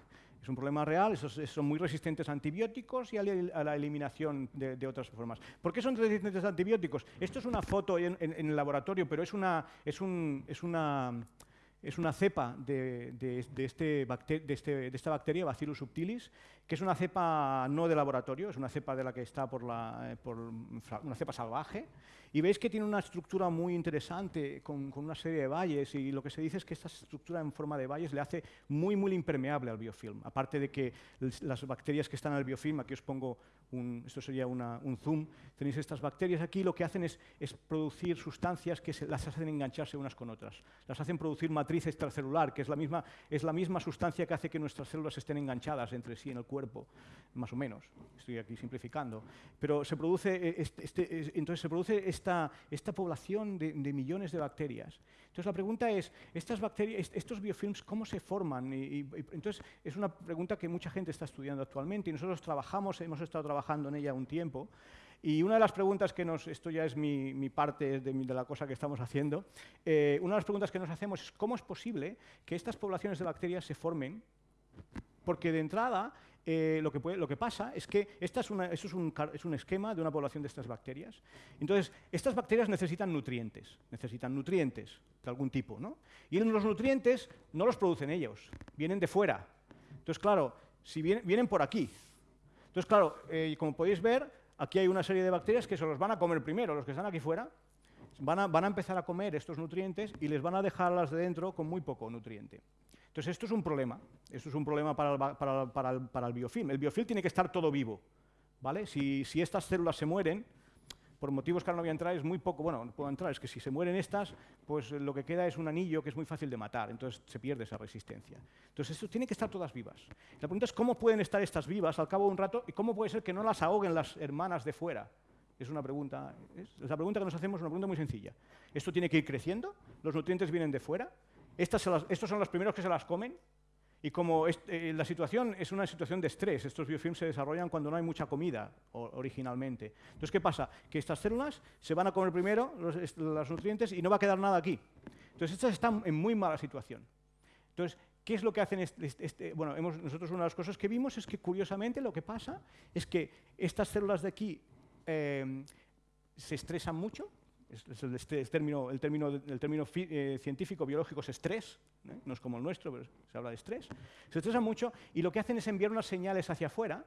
Es un problema real, son muy resistentes a antibióticos y a la eliminación de, otras formas. ¿Por qué son resistentes a antibióticos? Esto es una foto en, el laboratorio, pero es una, es, un, es una es una cepa de, este este, de, esta bacteria, Bacillus subtilis, que es una cepa no de laboratorio, es una cepa de la que está por, eh, una cepa salvaje, y veis que tiene una estructura muy interesante con, una serie de valles y lo que se dice es que esta estructura en forma de valles le hace muy, muy impermeable al biofilm. Aparte de que las bacterias que están en el biofilm, aquí os pongo, esto sería un zoom, tenéis estas bacterias aquí, lo que hacen es, es producir sustancias que se, las hacen engancharse unas con otras. Las hacen producir matriz extracelular, que es la, misma, es la misma sustancia que hace que nuestras células estén enganchadas entre sí en el cuerpo, más o menos. Estoy aquí simplificando. Pero se produce, eh, este, este, entonces se produce esta, esta población de, millones de bacterias. Entonces la pregunta es, estas bacterias, estos biofilms, ¿cómo se forman? Y, entonces es una pregunta que mucha gente está estudiando actualmente y nosotros trabajamos, hemos estado trabajando en ella un tiempo. Y una de las preguntas que nos, esto ya es mi, parte de, la cosa que estamos haciendo, eh, una de las preguntas que nos hacemos es cómo es posible que estas poblaciones de bacterias se formen, porque de entrada eh, lo, que pasa es que esta es, una, es, un, es, un, esquema de una población de estas bacterias. Entonces, estas bacterias necesitan nutrientes, necesitan nutrientes de algún tipo, ¿no? Y los nutrientes no los producen ellos, vienen de fuera. Entonces, claro, si vienen, vienen por aquí. Entonces, claro, eh, como podéis ver, aquí hay una serie de bacterias que se los van a comer primero, los que están aquí fuera, van a, van a empezar a comer estos nutrientes y les van a dejar las de dentro con muy poco nutriente. Entonces, esto es un problema. Esto es un problema para el, para, para, biofilm. El biofilm tiene que estar todo vivo. ¿vale? Si, estas células se mueren, por motivos que ahora no voy a entrar, es muy poco, bueno, no puedo entrar, es que si se mueren estas, pues lo que queda es un anillo que es muy fácil de matar, entonces se pierde esa resistencia. Entonces, esto tiene que estar todas vivas. La pregunta es cómo pueden estar estas vivas al cabo de un rato y cómo puede ser que no las ahoguen las hermanas de fuera. Es una pregunta, es la pregunta que nos hacemos una pregunta muy sencilla. Esto tiene que ir creciendo, los nutrientes vienen de fuera, estos son los primeros que se las comen, y como eh, la situación es una situación de estrés, estos biofilms se desarrollan cuando no hay mucha comida originalmente. Entonces, ¿qué pasa? Que estas células se van a comer primero los, nutrientes y no va a quedar nada aquí. Entonces, estas están en muy mala situación. Entonces, ¿qué es lo que hacen? Este, bueno, nosotros una de las cosas que vimos es que, curiosamente, lo que pasa es que estas células de aquí eh, se estresan mucho, es, el, término, el término, el término eh, científico biológico es estrés, ¿eh? no es como el nuestro, pero se habla de estrés. Se estresan mucho y lo que hacen es enviar unas señales hacia afuera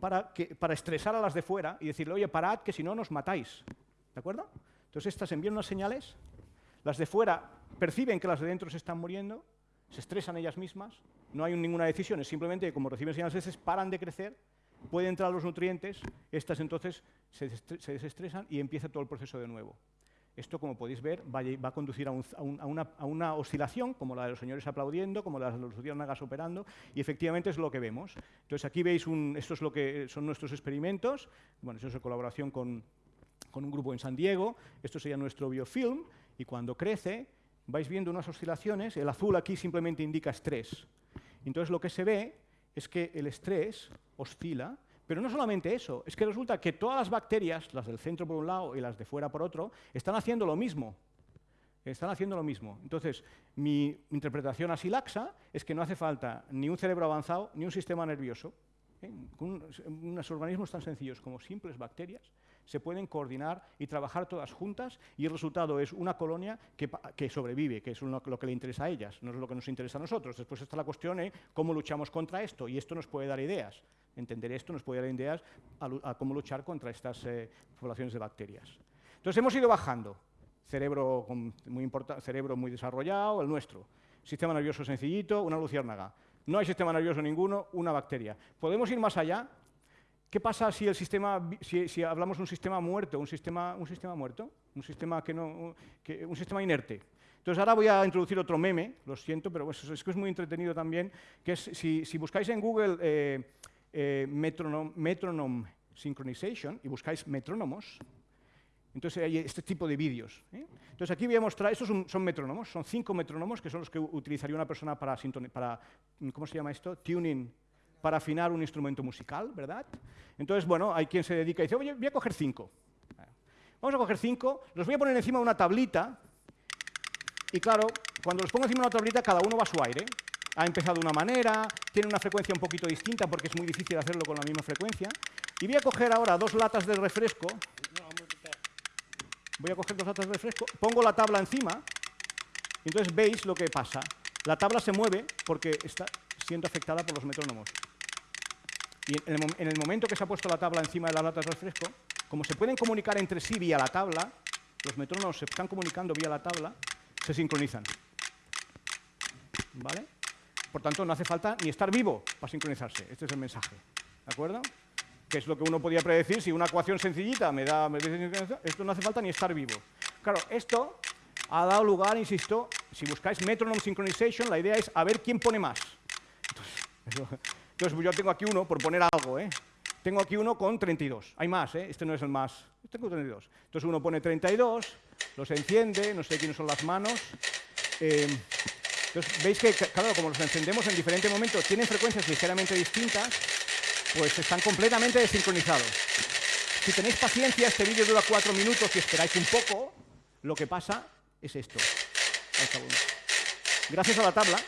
para, que, para estresar a las de fuera y decirle, oye, parad, que si no nos matáis. ¿De acuerdo? Entonces estas envían unas señales, las de fuera perciben que las de dentro se están muriendo, se estresan ellas mismas, no hay ninguna decisión, es simplemente como reciben señales veces paran de crecer pueden entrar los nutrientes, estas entonces se, desestresan y empieza todo el proceso de nuevo. Esto, como podéis ver, va, a conducir a, una, oscilación, como la de los señores aplaudiendo, como la de los luciérnagas operando, y efectivamente es lo que vemos. Entonces, aquí veis, esto es lo que son nuestros experimentos, bueno, eso es en colaboración con, con un grupo en San Diego, esto sería nuestro biofilm, y cuando crece, vais viendo unas oscilaciones, el azul aquí simplemente indica estrés. Entonces, lo que se ve es que el estrés oscila, pero no solamente eso, es que resulta que todas las bacterias, las del centro por un lado y las de fuera por otro, están haciendo lo mismo. Están haciendo lo mismo. Entonces, mi interpretación así laxa es que no hace falta ni un cerebro avanzado ni un sistema nervioso. ¿eh? Unos organismos tan sencillos como simples bacterias se pueden coordinar y trabajar todas juntas y el resultado es una colonia que, sobrevive, que es lo, que le interesa a ellas, no es lo que nos interesa a nosotros. Después está la cuestión de cómo luchamos contra esto y esto nos puede dar ideas. Entender esto nos puede dar ideas a, cómo luchar contra estas eh, poblaciones de bacterias. Entonces hemos ido bajando, cerebro muy, cerebro muy desarrollado, el nuestro. sistema nervioso sencillito, una luciérnaga. No hay sistema nervioso ninguno, una bacteria. ¿Podemos ir más allá? ¿Qué pasa si, el sistema, si, hablamos de un sistema muerto, un sistema, un sistema muerto, un sistema, que no, un sistema inerte? Entonces ahora voy a introducir otro meme, lo siento, pero es, que es muy entretenido también, que si, buscáis en Google eh, eh, metronome, synchronization y buscáis metrónomos, entonces hay este tipo de vídeos. ¿eh? Entonces aquí voy a mostrar, estos son, son, metrónomos, son cinco metrónomos que son los que utilizaría una persona para, para, ¿cómo se llama esto? Tuning para afinar un instrumento musical, ¿verdad? Entonces, bueno, hay quien se dedica y dice, oye, voy a coger cinco. Vamos a coger cinco, los voy a poner encima de una tablita, y claro, cuando los pongo encima de una tablita, cada uno va a su aire. Ha empezado de una manera, tiene una frecuencia un poquito distinta porque es muy difícil hacerlo con la misma frecuencia. Y voy a coger ahora dos latas de refresco. Voy a coger dos latas de refresco, pongo la tabla encima, y entonces veis lo que pasa. La tabla se mueve porque está siendo afectada por los metrónomos. Y en el, momento que se ha puesto la tabla encima de las latas de refresco, como se pueden comunicar entre sí vía la tabla, los metrónomos se están comunicando vía la tabla, se sincronizan. ¿Vale? Por tanto, no hace falta ni estar vivo para sincronizarse. Este es el mensaje. ¿De acuerdo? Que es lo que uno podía predecir si una ecuación sencillita me da... Me dice, esto no hace falta ni estar vivo. Claro, esto ha dado lugar, insisto, si buscáis metronome synchronization, la idea es a ver quién pone más. Entonces, yo tengo aquí uno, por poner algo, ¿eh? Tengo aquí uno con 32. Hay más, ¿eh? Este no es el más. Tengo 32. Entonces uno pone 32, los enciende, no sé quiénes son las manos. Eh, entonces, veis que, claro, como los encendemos en diferentes momentos, tienen frecuencias ligeramente distintas, pues están completamente desincronizados. Si tenéis paciencia, este vídeo dura cuatro minutos y esperáis un poco, lo que pasa es esto. Gracias a la tabla,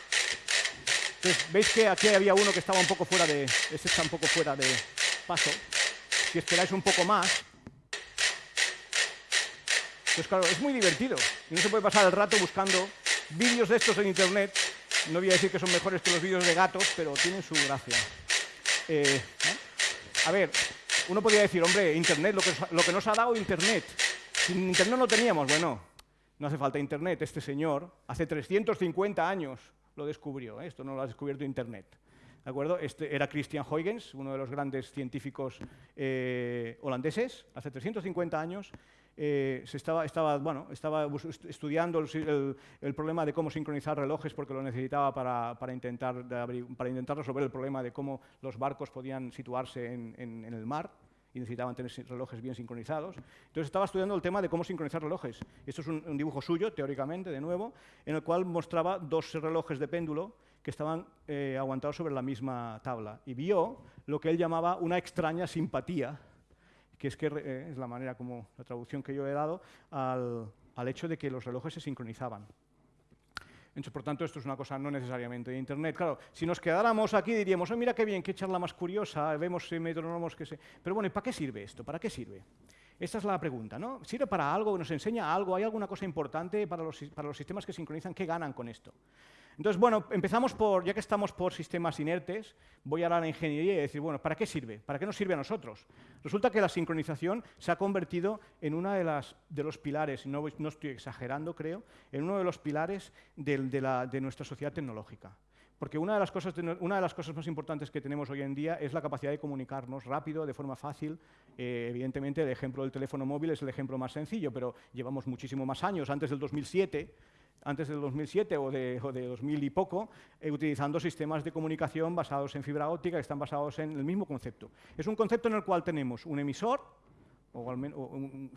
veis que aquí había uno que estaba un poco fuera de... Este está un poco fuera de paso. Si esperáis un poco más... Pues claro, es muy divertido. Y no se puede pasar el rato buscando vídeos de estos en Internet. No voy a decir que son mejores que los vídeos de gatos, pero tienen su gracia. Eh, a ver, uno podría decir, hombre, Internet, lo que, lo que nos ha dado Internet. Sin Internet no teníamos. Bueno, no hace falta Internet. Este señor, hace 350 años, lo descubrió. ¿eh? Esto no lo ha descubierto Internet. ¿De acuerdo? Este era Christian Huygens, uno de los grandes científicos eh, holandeses, hace 350 años. Eh, se estaba, estudiando el, problema de cómo sincronizar relojes porque lo necesitaba para, intentar, resolver el problema de cómo los barcos podían situarse en, en el mar y necesitaban tener relojes bien sincronizados. Entonces estaba estudiando el tema de cómo sincronizar relojes. Esto es un, dibujo suyo, teóricamente, de nuevo, en el cual mostraba dos relojes de péndulo que estaban eh, aguantados sobre la misma tabla. Y vio lo que él llamaba una extraña simpatía, que es, que, eh, es la manera como la traducción que yo he dado, al, al hecho de que los relojes se sincronizaban. Entonces, por tanto, esto es una cosa no necesariamente de Internet. Claro, si nos quedáramos aquí diríamos, oh, mira qué bien, qué charla más curiosa, vemos metrónomos que se... Pero bueno, ¿y para qué sirve esto? ¿Para qué sirve? Esta es la pregunta, ¿no? ¿Sirve para algo? ¿Nos enseña algo? ¿Hay alguna cosa importante para los, para los sistemas que sincronizan? ¿Qué ganan con esto? Entonces, bueno, empezamos por, ya que estamos por sistemas inertes, voy a hablar de ingeniería y decir, bueno, ¿para qué sirve? ¿Para qué nos sirve a nosotros? Resulta que la sincronización se ha convertido en uno de, de los pilares, no, no estoy exagerando, creo, en uno de los pilares de, de, nuestra sociedad tecnológica. Porque una de, las cosas, una de las cosas más importantes que tenemos hoy en día es la capacidad de comunicarnos rápido, de forma fácil. Eh, evidentemente, el ejemplo del teléfono móvil es el ejemplo más sencillo, pero llevamos muchísimo más años. Antes del 2007 antes del 2007 o de, 2000 y poco, eh, utilizando sistemas de comunicación basados en fibra óptica que están basados en el mismo concepto. Es un concepto en el cual tenemos un emisor, o, al menos,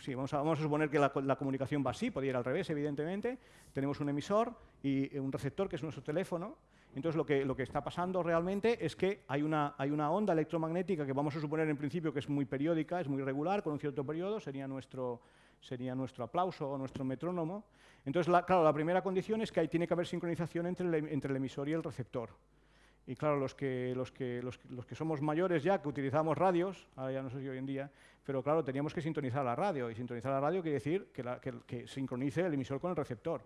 sí, vamos, a, suponer que la, comunicación va así, podría ir al revés, evidentemente. Tenemos un emisor y un receptor, que es nuestro teléfono. Entonces, lo que, lo que está pasando realmente es que hay una, hay una onda electromagnética que vamos a suponer en principio que es muy periódica, es muy regular, con un cierto periodo, sería nuestro, sería nuestro aplauso o nuestro metrónomo. Entonces, claro, la primera condición es que tiene que haber sincronización entre el, entre el emisor y el receptor. Y claro, los que, los, que, los, que somos mayores ya, que utilizamos radios, ahora ya no sé si hoy en día, pero claro, teníamos que sintonizar la radio. Y sintonizar la radio quiere decir que, que, que sincronice el emisor con el receptor.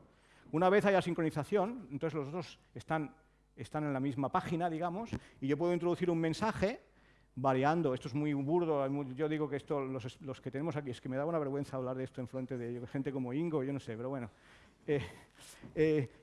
Una vez haya sincronización, entonces los dos están, están en la misma página, digamos, y yo puedo introducir un mensaje variando. Esto es muy burdo. Yo digo que esto, los, los, que tenemos aquí, es que me da una vergüenza hablar de esto en frente de gente como Ingo, yo no sé, pero bueno.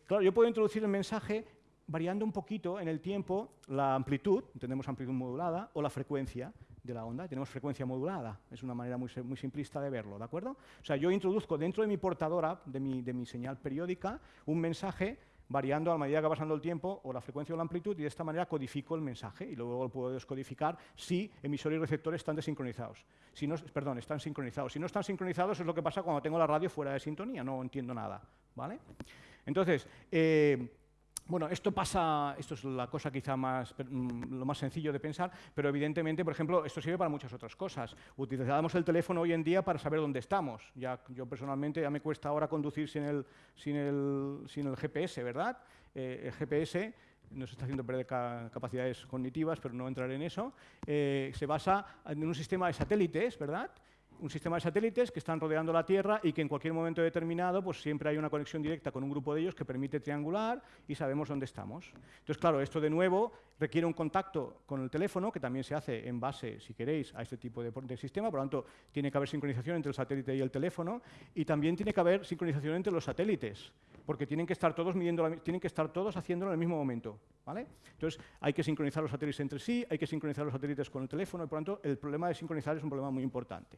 claro, yo puedo introducir el mensaje variando un poquito en el tiempo la amplitud, tenemos amplitud modulada, o la frecuencia de la onda, tenemos frecuencia modulada, es una manera muy, muy, simplista de verlo, ¿de acuerdo? O sea, yo introduzco dentro de mi portadora, de mi, de mi señal periódica, un mensaje variando a medida que va pasando el tiempo o la frecuencia o la amplitud y de esta manera codifico el mensaje y luego lo puedo descodificar si emisor y receptor están desincronizados. Si no, perdón, están sincronizados. Si no están sincronizados es lo que pasa cuando tengo la radio fuera de sintonía, no entiendo nada. ¿vale? Entonces, eh, bueno, esto pasa, esto es la cosa quizá más, mm, lo más sencillo de pensar, pero evidentemente, por ejemplo, esto sirve para muchas otras cosas. Utilizamos el teléfono hoy en día para saber dónde estamos. Ya, yo personalmente ya me cuesta ahora conducir sin el, sin el, sin el GPS, ¿verdad? Eh, el GPS nos está haciendo perder capacidades cognitivas, pero no entraré en eso. Eh, se basa en un sistema de satélites, ¿verdad? Un sistema de satélites que están rodeando la Tierra y que en cualquier momento determinado pues siempre hay una conexión directa con un grupo de ellos que permite triangular y sabemos dónde estamos. Entonces, claro, esto de nuevo requiere un contacto con el teléfono, que también se hace en base, si queréis, a este tipo de, sistema, por lo tanto, tiene que haber sincronización entre el satélite y el teléfono, y también tiene que haber sincronización entre los satélites, porque tienen que estar todos midiendo, tienen que estar todos haciéndolo en el mismo momento. ¿vale? Entonces, hay que sincronizar los satélites entre sí, hay que sincronizar los satélites con el teléfono, y por lo tanto, el problema de sincronizar es un problema muy importante.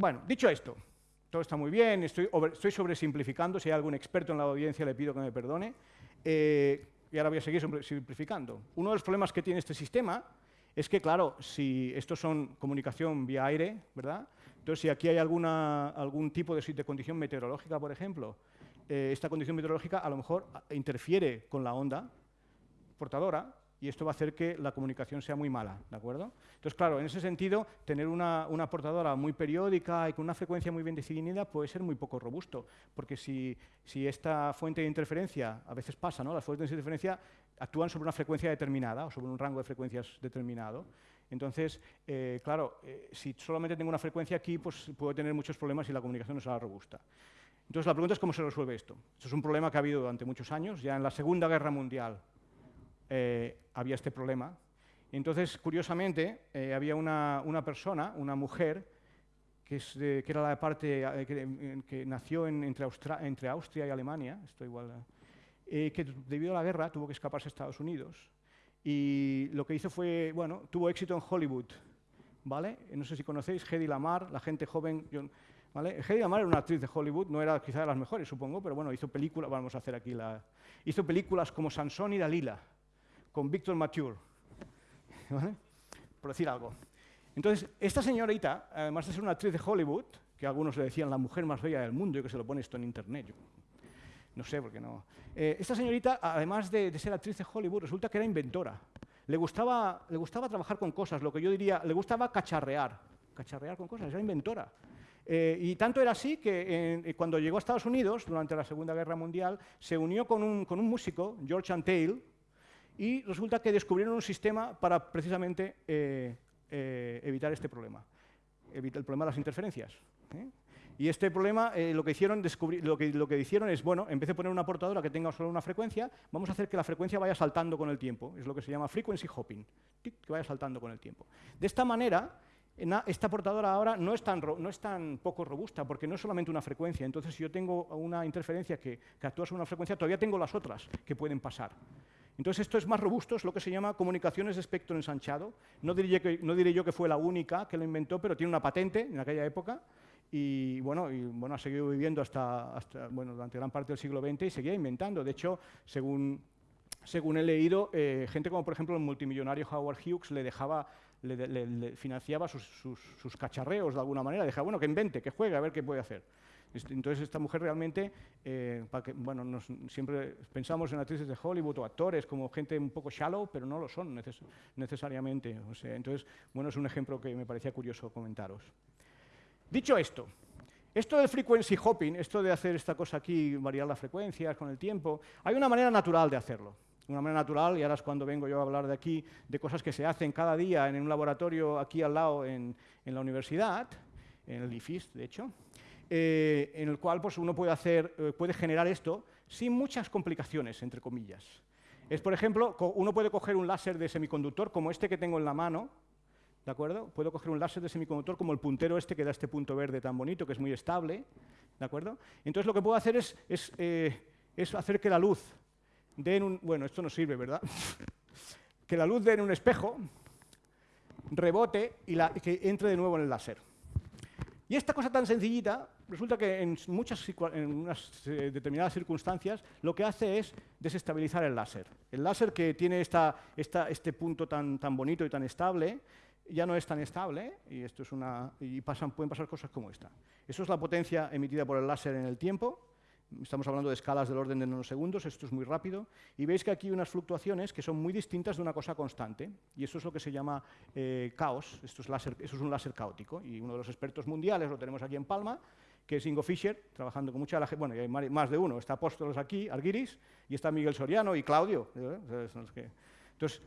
Bueno, dicho esto, todo está muy bien, estoy, estoy sobresimplificando, si hay algún experto en la audiencia le pido que me perdone, eh, y ahora voy a seguir simplificando. Uno de los problemas que tiene este sistema es que, claro, si esto son comunicación vía aire, ¿verdad? Entonces, si aquí hay alguna, algún tipo de, de condición meteorológica, por ejemplo, eh, esta condición meteorológica a lo mejor interfiere con la onda portadora y esto va a hacer que la comunicación sea muy mala, ¿de acuerdo? Entonces, claro, en ese sentido, tener una, portadora muy periódica y con una frecuencia muy bien definida puede ser muy poco robusto, porque si, esta fuente de interferencia, a veces pasa, ¿no? Las fuentes de interferencia actúan sobre una frecuencia determinada o sobre un rango de frecuencias determinado. Entonces, eh, claro, eh, si solamente tengo una frecuencia aquí, pues puedo tener muchos problemas y la comunicación no será robusta. Entonces, la pregunta es cómo se resuelve esto. Esto es un problema que ha habido durante muchos años. Ya en la Segunda Guerra Mundial eh, había este problema. Entonces, curiosamente, eh, había una, persona, una mujer, que, es que era la parte eh, que, nació entre, entre, Austria y Alemania, esto igual, que debido a la guerra tuvo que escaparse a Estados Unidos. Y lo que hizo fue, bueno, tuvo éxito en Hollywood, ¿vale? No sé si conocéis Hedy Lamar, la gente joven... ¿vale? Hedy Lamar era una actriz de Hollywood, no era quizá de las mejores, supongo, pero bueno, hizo películas, vamos a hacer aquí la... Hizo películas como Sansón y Dalila, con Victor Mature, por decir algo. Entonces, esta señorita, además de ser una actriz de Hollywood, que algunos le decían la mujer más bella del mundo, y que se lo pone esto en internet, no sé por qué no. Eh, esta señorita, además de, ser actriz de Hollywood, resulta que era inventora. Le gustaba, le gustaba trabajar con cosas, lo que yo diría, le gustaba cacharrear, cacharrear con cosas, era inventora. Eh, y tanto era así que eh, cuando llegó a Estados Unidos, durante la Segunda Guerra Mundial, se unió con un, con un músico, George Antheil, y resulta que descubrieron un sistema para precisamente eh, eh, evitar este problema, el problema de las interferencias. ¿eh? Y este problema, lo, que hicieron, es, bueno, en vez de poner una portadora que tenga solo una frecuencia, vamos a hacer que la frecuencia vaya saltando con el tiempo. Es lo que se llama frequency hopping, que vaya saltando con el tiempo. De esta manera, esta portadora ahora no es, tan, no es tan poco robusta, porque no es solamente una frecuencia. Entonces, si yo tengo una interferencia que actúa sobre una frecuencia, todavía tengo las otras que pueden pasar. Entonces esto es más robusto, es lo que se llama comunicaciones de espectro ensanchado. No diré, que, no diré yo que fue la única que lo inventó, pero tiene una patente en aquella época y bueno, y, ha seguido viviendo hasta, bueno, durante gran parte del siglo XX y seguía inventando. De hecho, según, según he leído, eh, gente como por ejemplo el multimillonario Howard Hughes le dejaba le, financiaba sus, sus, sus, cacharreos de alguna manera, dejaba, bueno, que invente, que juegue, a ver qué puede hacer. Entonces, esta mujer realmente, eh, bueno, siempre pensamos en actrices de Hollywood o actores como gente un poco shallow, pero no lo son necesariamente. O sea, entonces, bueno, es un ejemplo que me parecía curioso comentaros. Dicho esto, esto del frequency hopping, esto de hacer esta cosa aquí, variar las frecuencias con el tiempo, hay una manera natural de hacerlo. Una manera natural, y ahora es cuando vengo yo a hablar de aquí, de cosas que se hacen cada día en un laboratorio aquí al lado en, en la universidad, en el IFIS, de hecho, eh, en el cual pues, uno puede, hacer, eh, puede generar esto sin muchas complicaciones, entre comillas. Es, por ejemplo, uno puede coger un láser de semiconductor como este que tengo en la mano, ¿de acuerdo? Puedo coger un láser de semiconductor como el puntero este que da este punto verde tan bonito, que es muy estable, ¿De acuerdo? Entonces lo que puedo hacer es, eh, hacer que la luz dé en un... Bueno, esto no sirve, ¿verdad? que la luz dé un espejo, rebote y que entre de nuevo en el láser. Y esta cosa tan sencillita, resulta que en, muchas, en unas eh, determinadas circunstancias lo que hace es desestabilizar el láser. El láser que tiene esta, este punto tan, tan bonito y tan estable, ya no es tan estable y, esto es una, y pueden pasar cosas como esta. Eso es la potencia emitida por el láser en el tiempo. Estamos hablando de escalas del orden de nanosegundos, esto es muy rápido. Y veis que aquí hay unas fluctuaciones que son muy distintas de una cosa constante. Y eso es lo que se llama eh, caos. Esto es un láser caótico. Y uno de los expertos mundiales, lo tenemos aquí en Palma, que es Ingo Fischer, trabajando con mucha gente. Bueno, hay más de uno. Está Apóstolos aquí, Arguiris, y está Miguel Soriano y Claudio. ¿eh? Entonces,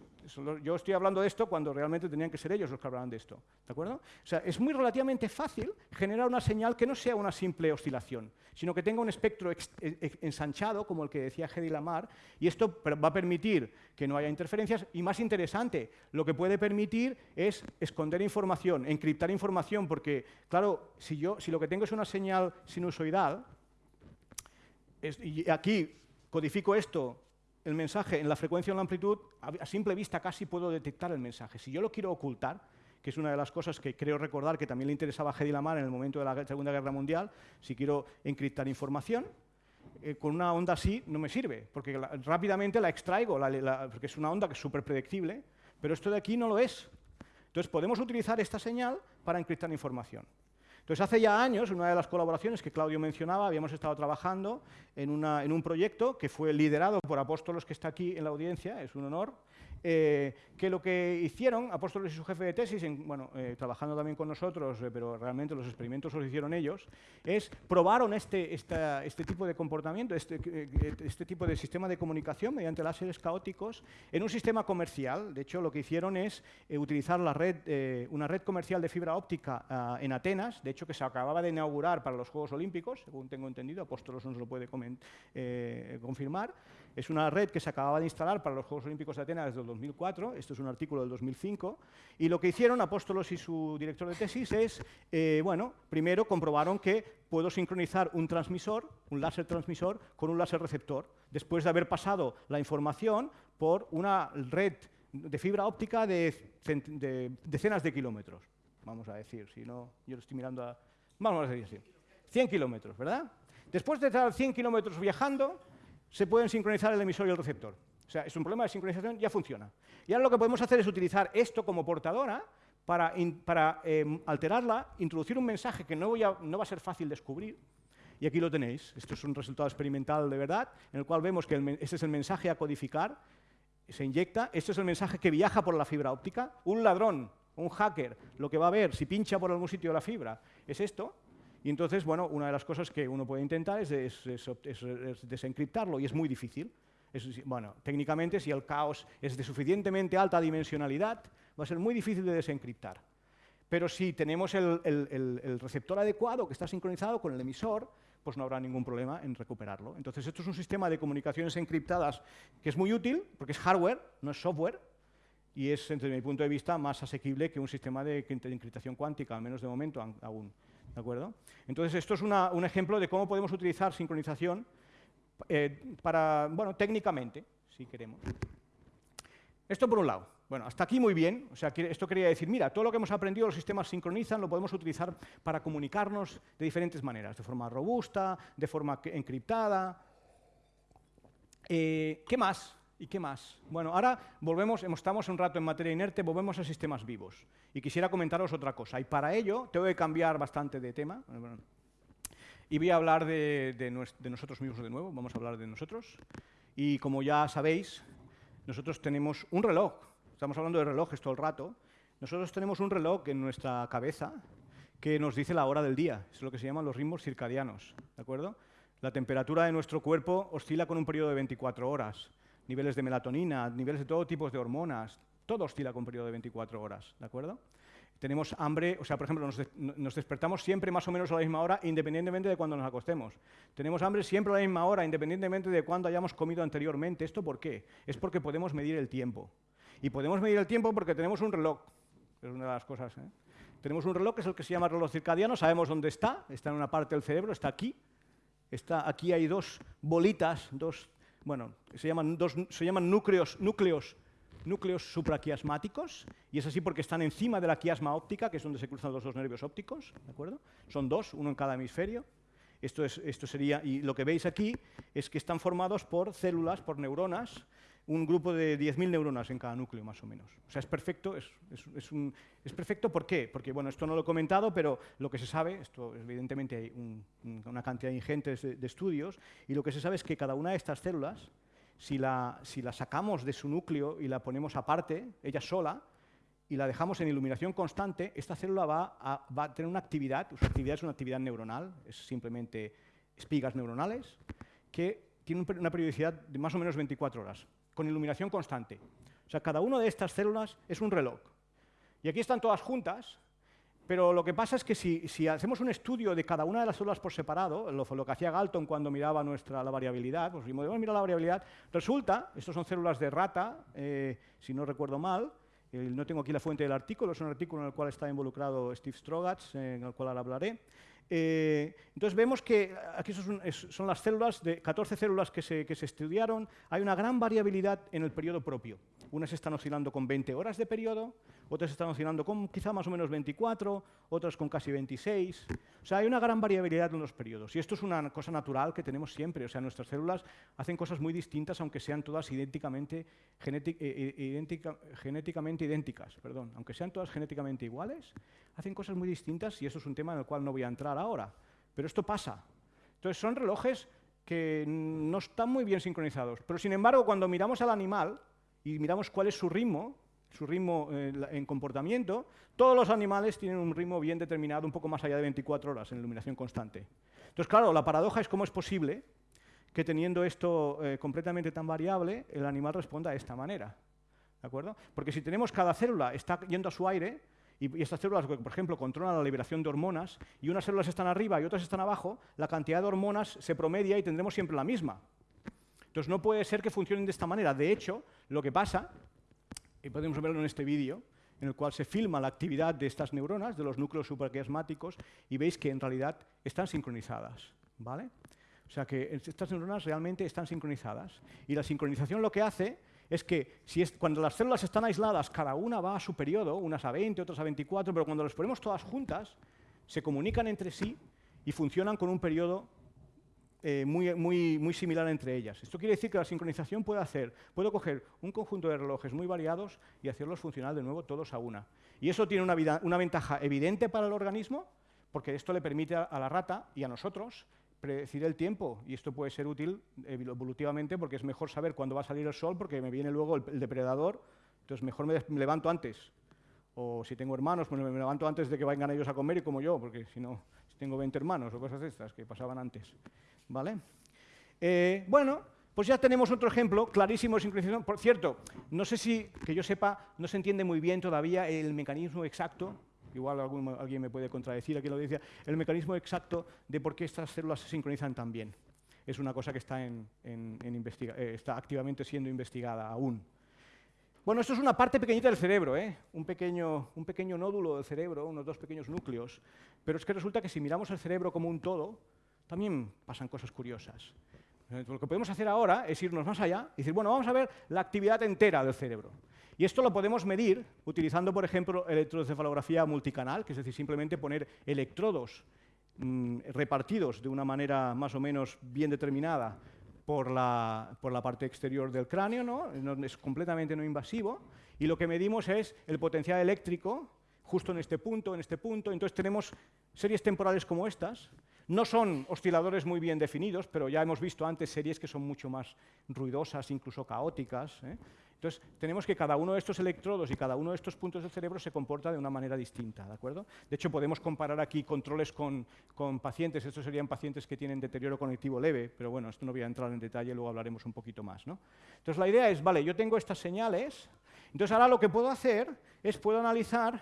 yo estoy hablando de esto cuando realmente tenían que ser ellos los que hablaran de esto. ¿De acuerdo? O sea, es muy relativamente fácil generar una señal que no sea una simple oscilación, sino que tenga un espectro e, e, ensanchado, como el que decía Hedy Lamar, y esto va a permitir que no haya interferencias, y más interesante, lo que puede permitir es esconder información, encriptar información, porque, claro, si, yo, si lo que tengo es una señal sinusoidal, y aquí codifico esto el mensaje en la frecuencia o en la amplitud, a simple vista casi puedo detectar el mensaje. Si yo lo quiero ocultar, que es una de las cosas que creo recordar que también le interesaba a Hedy Lamar en el momento de la Segunda Guerra Mundial, si quiero encriptar información, eh, con una onda así no me sirve, porque rápidamente la extraigo, porque es una onda que es súper predictible, pero esto de aquí no lo es. Entonces podemos utilizar esta señal para encriptar información. Entonces, hace ya años, en una de las colaboraciones que Claudio mencionaba, habíamos estado trabajando en, en un proyecto que fue liderado por Apóstolos, que está aquí en la audiencia, es un honor, eh, que lo que hicieron, Apóstoles y su jefe de tesis, bueno, eh, trabajando también con nosotros, eh, pero realmente los experimentos los hicieron ellos, es probaron este, este tipo de comportamiento, este, este tipo de sistema de comunicación mediante láseres caóticos en un sistema comercial. De hecho, lo que hicieron es utilizar la red, una red comercial de fibra óptica ah, en Atenas, de hecho que se acababa de inaugurar para los Juegos Olímpicos, según tengo entendido, Apóstolos nos lo puede confirmar. Es una red que se acababa de instalar para los Juegos Olímpicos de Atenas desde el 2004, esto es un artículo del 2005, y lo que hicieron Apóstolos y su director de tesis es, eh, bueno, primero comprobaron que puedo sincronizar un transmisor, un láser transmisor, con un láser receptor, después de haber pasado la información por una red de fibra óptica de, decenas de kilómetros, vamos a decir, si no, yo lo estoy mirando a... Vamos a decir así, 100 kilómetros, ¿verdad? Después de estar 100 kilómetros viajando, se pueden sincronizar el emisor y el receptor. O sea, es un problema de sincronización, ya funciona. Y ahora lo que podemos hacer es utilizar esto como portadora para, em, alterarla, introducir un mensaje que no, va a ser fácil descubrir. Y aquí lo tenéis. Esto es un resultado experimental de verdad, en el cual vemos que este es el mensaje a codificar, se inyecta, este es el mensaje que viaja por la fibra óptica. Un ladrón, un hacker, lo que va a ver si pincha por algún sitio de la fibra es esto, y entonces, bueno, una de las cosas que uno puede intentar es, desencriptarlo, y es muy difícil. Bueno, técnicamente, si el caos es de suficientemente alta dimensionalidad, va a ser muy difícil de desencriptar. Pero si tenemos el, receptor adecuado que está sincronizado con el emisor, pues no habrá ningún problema en recuperarlo. Entonces, esto es un sistema de comunicaciones encriptadas que es muy útil, porque es hardware, no es software, y es, desde mi punto de vista, más asequible que un sistema de encriptación cuántica, al menos de momento aún. ¿De acuerdo? Entonces, esto es un ejemplo de cómo podemos utilizar sincronización eh, para, bueno, técnicamente, si queremos. Esto por un lado. Bueno, hasta aquí muy bien. O sea, esto quería decir, mira, todo lo que hemos aprendido, los sistemas sincronizan, lo podemos utilizar para comunicarnos de diferentes maneras, de forma robusta, de forma encriptada. Eh, ¿Qué más? ¿Y qué más? Bueno, ahora volvemos, estamos un rato en materia inerte, volvemos a sistemas vivos. Y quisiera comentaros otra cosa. Y para ello tengo que cambiar bastante de tema. Y voy a hablar de, nosotros mismos de nuevo, vamos a hablar de nosotros. Y como ya sabéis, nosotros tenemos un reloj. Estamos hablando de relojes todo el rato. Nosotros tenemos un reloj en nuestra cabeza que nos dice la hora del día. Es lo que se llaman los ritmos circadianos. ¿De acuerdo? La temperatura de nuestro cuerpo oscila con un periodo de 24 horas niveles de melatonina, niveles de todo tipo de hormonas, todo oscila con un periodo de 24 horas, ¿de acuerdo? Tenemos hambre, o sea, por ejemplo, nos, despertamos siempre más o menos a la misma hora, independientemente de cuándo nos acostemos. Tenemos hambre siempre a la misma hora, independientemente de cuándo hayamos comido anteriormente. ¿Esto por qué? Es porque podemos medir el tiempo. Y podemos medir el tiempo porque tenemos un reloj, es una de las cosas. ¿eh? Tenemos un reloj que es el que se llama reloj circadiano, sabemos dónde está, está en una parte del cerebro, está aquí. Está, aquí hay dos bolitas, dos, bueno, se llaman, dos, se llaman núcleos, núcleos, núcleos supraquiasmáticos, y es así porque están encima de la quiasma óptica, que es donde se cruzan los dos nervios ópticos, ¿de acuerdo? Son dos, uno en cada hemisferio. Esto, es, esto sería, y lo que veis aquí es que están formados por células, por neuronas, un grupo de 10.000 neuronas en cada núcleo, más o menos. O sea, es perfecto. Es, es, un, es, perfecto, ¿por qué? Porque, bueno, esto no lo he comentado, pero lo que se sabe, esto evidentemente hay una cantidad ingente de, de, estudios, y lo que se sabe es que cada una de estas células, si la, sacamos de su núcleo y la ponemos aparte, ella sola, y la dejamos en iluminación constante, esta célula va a, va a tener una actividad, su actividad es una actividad neuronal, es simplemente espigas neuronales, que tiene una periodicidad de más o menos 24 horas, con iluminación constante. O sea, cada una de estas células es un reloj. Y aquí están todas juntas, pero lo que pasa es que si, hacemos un estudio de cada una de las células por separado, lo, que hacía Galton cuando miraba nuestra, la variabilidad, pues si podemos mirar la variabilidad, resulta, estas son células de rata, eh, si no recuerdo mal, no tengo aquí la fuente del artículo, es un artículo en el cual está involucrado Steve Strogatz, en el cual hablaré. Eh, entonces vemos que aquí son, son, las células, de 14 células que se, que se, estudiaron, hay una gran variabilidad en el periodo propio. Unas están oscilando con 20 horas de periodo, otras están oscilando con quizá más o menos 24, otras con casi 26. O sea, hay una gran variabilidad en los periodos. Y esto es una cosa natural que tenemos siempre. O sea, nuestras células hacen cosas muy distintas, aunque sean todas idénticamente, eh, eh, genéticamente idénticas. Perdón. Aunque sean todas genéticamente iguales, hacen cosas muy distintas y eso es un tema en el cual no voy a entrar ahora. Pero esto pasa. Entonces, son relojes que no están muy bien sincronizados. Pero, sin embargo, cuando miramos al animal y miramos cuál es su ritmo, su ritmo eh, en comportamiento, todos los animales tienen un ritmo bien determinado, un poco más allá de 24 horas en iluminación constante. Entonces, claro, la paradoja es cómo es posible que teniendo esto eh, completamente tan variable, el animal responda de esta manera. ¿De acuerdo? Porque si tenemos cada célula está yendo a su aire, y, estas células, por ejemplo, controlan la liberación de hormonas, y unas células están arriba y otras están abajo, la cantidad de hormonas se promedia y tendremos siempre la misma. Entonces no puede ser que funcionen de esta manera. De hecho, lo que pasa y podemos verlo en este vídeo, en el cual se filma la actividad de estas neuronas, de los núcleos supraquiasmáticos, y veis que en realidad están sincronizadas. ¿vale? O sea que estas neuronas realmente están sincronizadas. Y la sincronización lo que hace es que cuando las células están aisladas, cada una va a su periodo, unas a 20, otras a 24, pero cuando las ponemos todas juntas, se comunican entre sí y funcionan con un periodo eh, muy, muy, muy similar entre ellas. Esto quiere decir que la sincronización puede hacer, puedo coger un conjunto de relojes muy variados y hacerlos funcionar de nuevo todos a una. Y eso tiene una, una ventaja evidente para el organismo, porque esto le permite a, la rata y a nosotros predecir el tiempo, y esto puede ser útil evolutivamente porque es mejor saber cuándo va a salir el sol porque me viene luego el, depredador, entonces mejor me, levanto antes. O si tengo hermanos, pues me levanto antes de que vayan ellos a comer y como yo, porque si no, si tengo 20 hermanos o cosas de estas que pasaban antes. ¿Vale? Eh, bueno, pues ya tenemos otro ejemplo clarísimo de sincronización. Por cierto, no sé si, que yo sepa, no se entiende muy bien todavía el mecanismo exacto, igual alguien me puede contradecir aquí la audiencia, el mecanismo exacto de por qué estas células se sincronizan tan bien. Es una cosa que está, en, eh, está activamente siendo investigada aún. Bueno, esto es una parte pequeñita del cerebro, ¿eh? un, pequeño, un pequeño nódulo del cerebro, unos dos pequeños núcleos. Pero es que resulta que si miramos el cerebro como un todo, también pasan cosas curiosas. Lo que podemos hacer ahora es irnos más allá y decir, bueno, vamos a ver la actividad entera del cerebro. Y esto lo podemos medir utilizando, por ejemplo, electroencefalografía multicanal, que es decir, simplemente poner electrodos mm, repartidos de una manera más o menos bien determinada por la, por la parte exterior del cráneo, ¿no? es completamente no invasivo, y lo que medimos es el potencial eléctrico justo en este punto, en este punto, entonces tenemos series temporales como estas, no son osciladores muy bien definidos, pero ya hemos visto antes series que son mucho más ruidosas, incluso caóticas. ¿eh? Entonces, tenemos que cada uno de estos electrodos y cada uno de estos puntos del cerebro se comporta de una manera distinta. ¿de acuerdo? De hecho, podemos comparar aquí controles con, pacientes. Estos serían pacientes que tienen deterioro cognitivo leve, pero bueno, esto no voy a entrar en detalle, luego hablaremos un poquito más. ¿no? Entonces, la idea es, vale, yo tengo estas señales, entonces ahora lo que puedo hacer es puedo analizar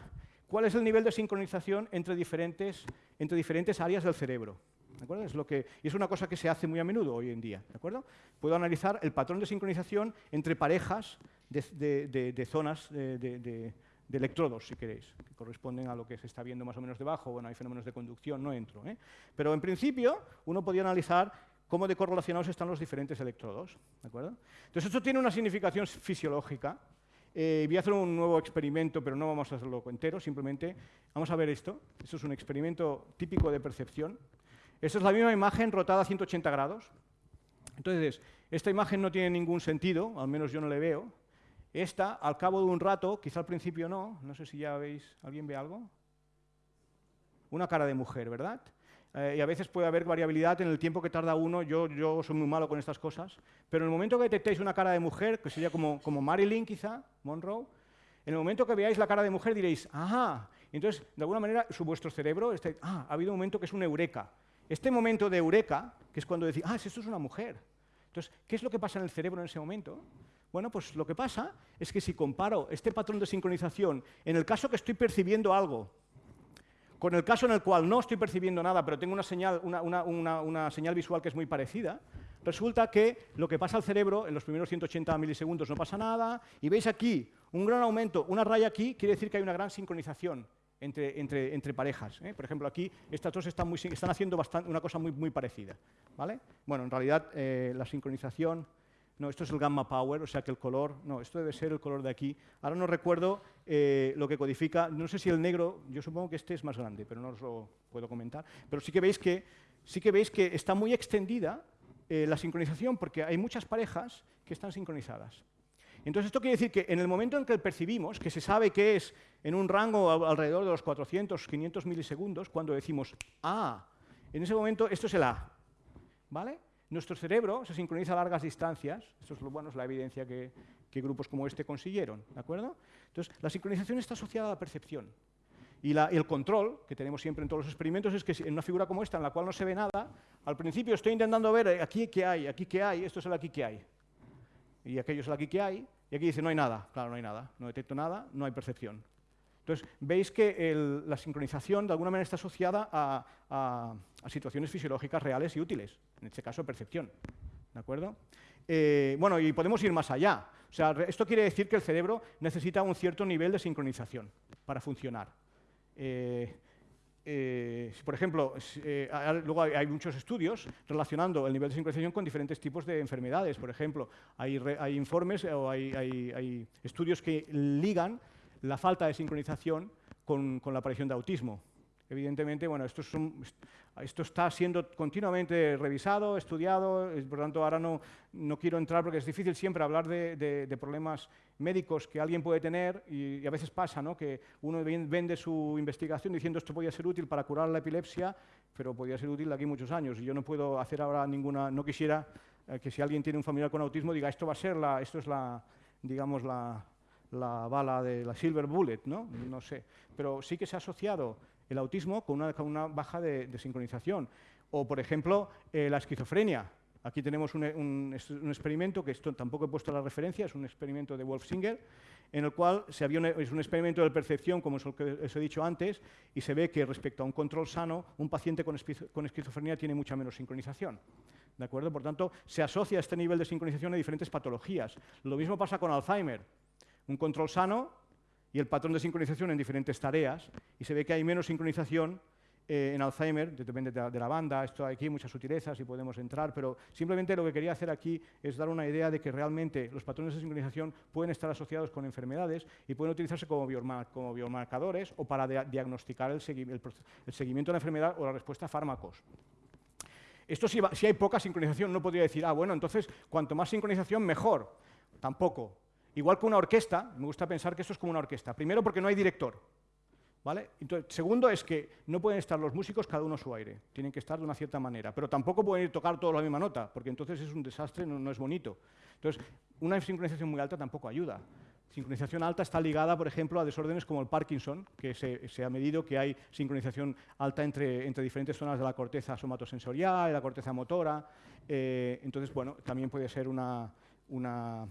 cuál es el nivel de sincronización entre diferentes, entre diferentes áreas del cerebro. ¿De Es lo que, y es una cosa que se hace muy a menudo hoy en día. ¿de acuerdo? Puedo analizar el patrón de sincronización entre parejas de, zonas de, electrodos, si queréis, que corresponden a lo que se está viendo más o menos debajo. Bueno, hay fenómenos de conducción, no entro. ¿eh? Pero en principio, uno podría analizar cómo de correlacionados están los diferentes electrodos. ¿de acuerdo? Entonces, esto tiene una significación fisiológica. Eh, voy a hacer un nuevo experimento, pero no vamos a hacerlo entero, simplemente vamos a ver esto. Esto es un experimento típico de percepción. Esta es la misma imagen rotada a 180 grados. Entonces, esta imagen no tiene ningún sentido, al menos yo no le veo. Esta, al cabo de un rato, quizá al principio no, no sé si ya veis, ¿alguien ve algo? Una cara de mujer, ¿verdad? Eh, y a veces puede haber variabilidad en el tiempo que tarda uno, yo, yo soy muy malo con estas cosas, pero en el momento que detectéis una cara de mujer, que sería como, como Marilyn quizá, Monroe, en el momento que veáis la cara de mujer diréis, ajá, entonces de alguna manera su, vuestro cerebro, este, ah, ha habido un momento que es un eureka. Este momento de eureka, que es cuando decís, ah, esto es una mujer, entonces, ¿qué es lo que pasa en el cerebro en ese momento? Bueno, pues lo que pasa es que si comparo este patrón de sincronización en el caso que estoy percibiendo algo con el caso en el cual no estoy percibiendo nada, pero tengo una señal, visual que es muy parecida, resulta que lo que pasa al cerebro en los primeros 180 milisegundos no pasa nada, y veis aquí un gran aumento, una raya aquí, quiere decir que hay una gran sincronización entre, parejas. ¿eh? Por ejemplo, aquí estas dos están, haciendo una cosa muy, muy parecida. ¿vale? Bueno, en realidad eh, la sincronización... No, esto es el gamma power, o sea que el color... No, esto debe ser el color de aquí. Ahora no recuerdo eh, lo que codifica. No sé si el negro... Yo supongo que este es más grande, pero no os lo puedo comentar. Pero sí que veis que, sí que, veis que está muy extendida la sincronización porque hay muchas parejas que están sincronizadas. Entonces, esto quiere decir que en el momento en que percibimos, que se sabe que es en un rango alrededor de los 400, 500 milisegundos, cuando decimos ah, en ese momento esto es el A. ¿Vale? Nuestro cerebro se sincroniza a largas distancias, esto es lo bueno, es la evidencia que, grupos como este consiguieron, ¿de acuerdo? Entonces, la sincronización está asociada a la percepción. Y, el control que tenemos siempre en todos los experimentos es que en una figura como esta, en la cual no se ve nada, al principio estoy intentando ver eh, aquí qué hay, aquí qué hay, esto es el aquí qué hay y aquello es el aquí que hay, y aquí dice no hay nada. Claro, no hay nada, no detecto nada, no hay percepción. Entonces, veis que la sincronización de alguna manera está asociada a, situaciones fisiológicas reales y útiles, en este caso percepción. ¿De acuerdo? Eh, bueno, y podemos ir más allá. O sea, esto quiere decir que el cerebro necesita un cierto nivel de sincronización para funcionar. Eh, eh, por ejemplo, luego hay, muchos estudios relacionando el nivel de sincronización con diferentes tipos de enfermedades. Por ejemplo, hay, informes o hay, estudios que ligan la falta de sincronización con la aparición de autismo. Evidentemente, bueno, esto, esto, está siendo continuamente revisado, estudiado, por lo tanto ahora no, no quiero entrar porque es difícil siempre hablar de, problemas médicos que alguien puede tener y, a veces pasa ¿no? que uno vende su investigación diciendo esto podría ser útil para curar la epilepsia, pero podría ser útil de aquí muchos años y yo no puedo hacer ahora ninguna, no quisiera eh, que si alguien tiene un familiar con autismo diga esto va a ser la, esto es la, digamos la, la bala de la silver bullet, ¿no? No sé, pero sí que se ha asociado el autismo con una, baja de, sincronización. O, por ejemplo, eh, la esquizofrenia. Aquí tenemos un, experimento, que esto tampoco he puesto la referencia, es un experimento de Wolf Singer, en el cual se había es un experimento de percepción, como os he dicho antes, y se ve que respecto a un control sano, un paciente con, con esquizofrenia tiene mucha menos sincronización. ¿De acuerdo? Por tanto, se asocia este nivel de sincronización a diferentes patologías. Lo mismo pasa con Alzheimer. Un control sano y el patrón de sincronización en diferentes tareas, y se ve que hay menos sincronización eh, en Alzheimer, depende de la, banda, esto aquí muchas sutilezas y podemos entrar, pero simplemente lo que quería hacer aquí es dar una idea de que realmente los patrones de sincronización pueden estar asociados con enfermedades y pueden utilizarse como, biomarcadores o para diagnosticar el, seguimiento de la enfermedad o la respuesta a fármacos. Esto si, si hay poca sincronización no podría decir, ah, bueno, entonces cuanto más sincronización mejor. Tampoco. Igual que una orquesta, me gusta pensar que esto es como una orquesta. Primero porque no hay director. ¿Vale? segundo es que no pueden estar los músicos cada uno a su aire, tienen que estar de una cierta manera, pero tampoco pueden ir tocar todos la misma nota, porque entonces es un desastre, no, es bonito. Entonces, una sincronización muy alta tampoco ayuda. Sincronización alta está ligada, por ejemplo, a desórdenes como el Parkinson, que se, ha medido que hay sincronización alta entre, entre, diferentes zonas de la corteza somatosensorial y la corteza motora. Eh, entonces, bueno, también puede ser una, una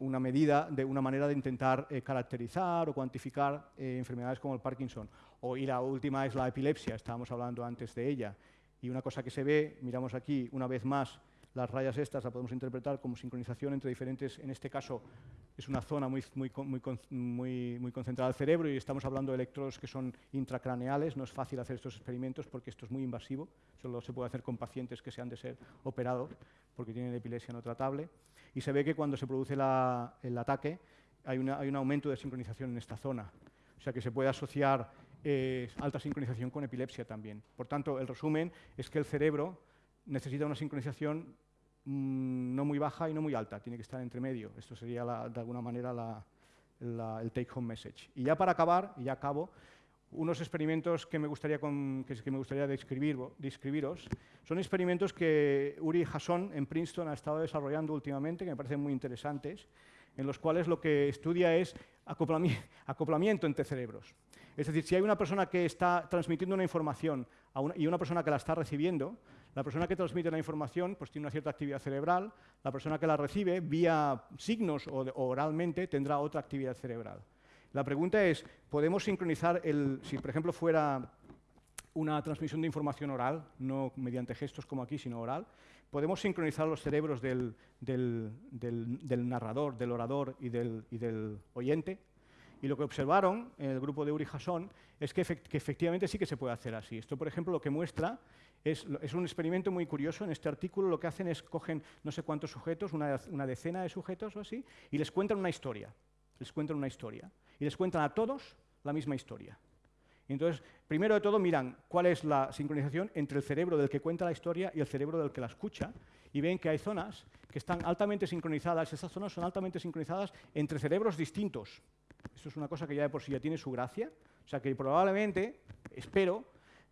una medida, de una manera de intentar eh, caracterizar o cuantificar eh, enfermedades como el Parkinson. O, y la última es la epilepsia, estábamos hablando antes de ella. Y una cosa que se ve, miramos aquí una vez más las rayas estas las podemos interpretar como sincronización entre diferentes, en este caso es una zona muy, muy, muy, muy, concentrada del cerebro y estamos hablando de electrodos que son intracraneales, no es fácil hacer estos experimentos porque esto es muy invasivo, solo se puede hacer con pacientes que se han de ser operados porque tienen epilepsia no tratable. Y se ve que cuando se produce el ataque hay, hay un aumento de sincronización en esta zona, o sea que se puede asociar eh, alta sincronización con epilepsia también. Por tanto, el resumen es que el cerebro necesita una sincronización mm, no muy baja y no muy alta, tiene que estar entre medio. Esto sería de alguna manera el take-home message. Y ya para acabar, y ya acabo, unos experimentos que me gustaría, que, me gustaría describiros son experimentos que Uri Hasson en Princeton ha estado desarrollando últimamente, que me parecen muy interesantes, en los cuales lo que estudia es acoplamiento entre cerebros. Es decir, si hay una persona que está transmitiendo una información y una persona que la está recibiendo, la persona que transmite la información pues, tiene una cierta actividad cerebral, la persona que la recibe, vía signos o, oralmente, tendrá otra actividad cerebral. La pregunta es, ¿podemos sincronizar, el, si por ejemplo fuera una transmisión de información oral, no mediante gestos como aquí, sino oral, podemos sincronizar los cerebros del, narrador, del orador y del, oyente. Y lo que observaron en el grupo de Uri Hasson es que, efectivamente sí que se puede hacer así. Esto, por ejemplo, lo que muestra es, un experimento muy curioso. En este artículo lo que hacen es cogen no sé cuántos sujetos, una, una decena de sujetos o así, y les cuentan una historia. Les cuentan una historia. Y les cuentan a todos la misma historia. Entonces, primero de todo, miran cuál es la sincronización entre el cerebro del que cuenta la historia y el cerebro del que la escucha, y ven que hay zonas que están altamente sincronizadas, esas zonas son altamente sincronizadas entre cerebros distintos. Esto es una cosa que ya de por sí ya tiene su gracia, o sea que probablemente, espero,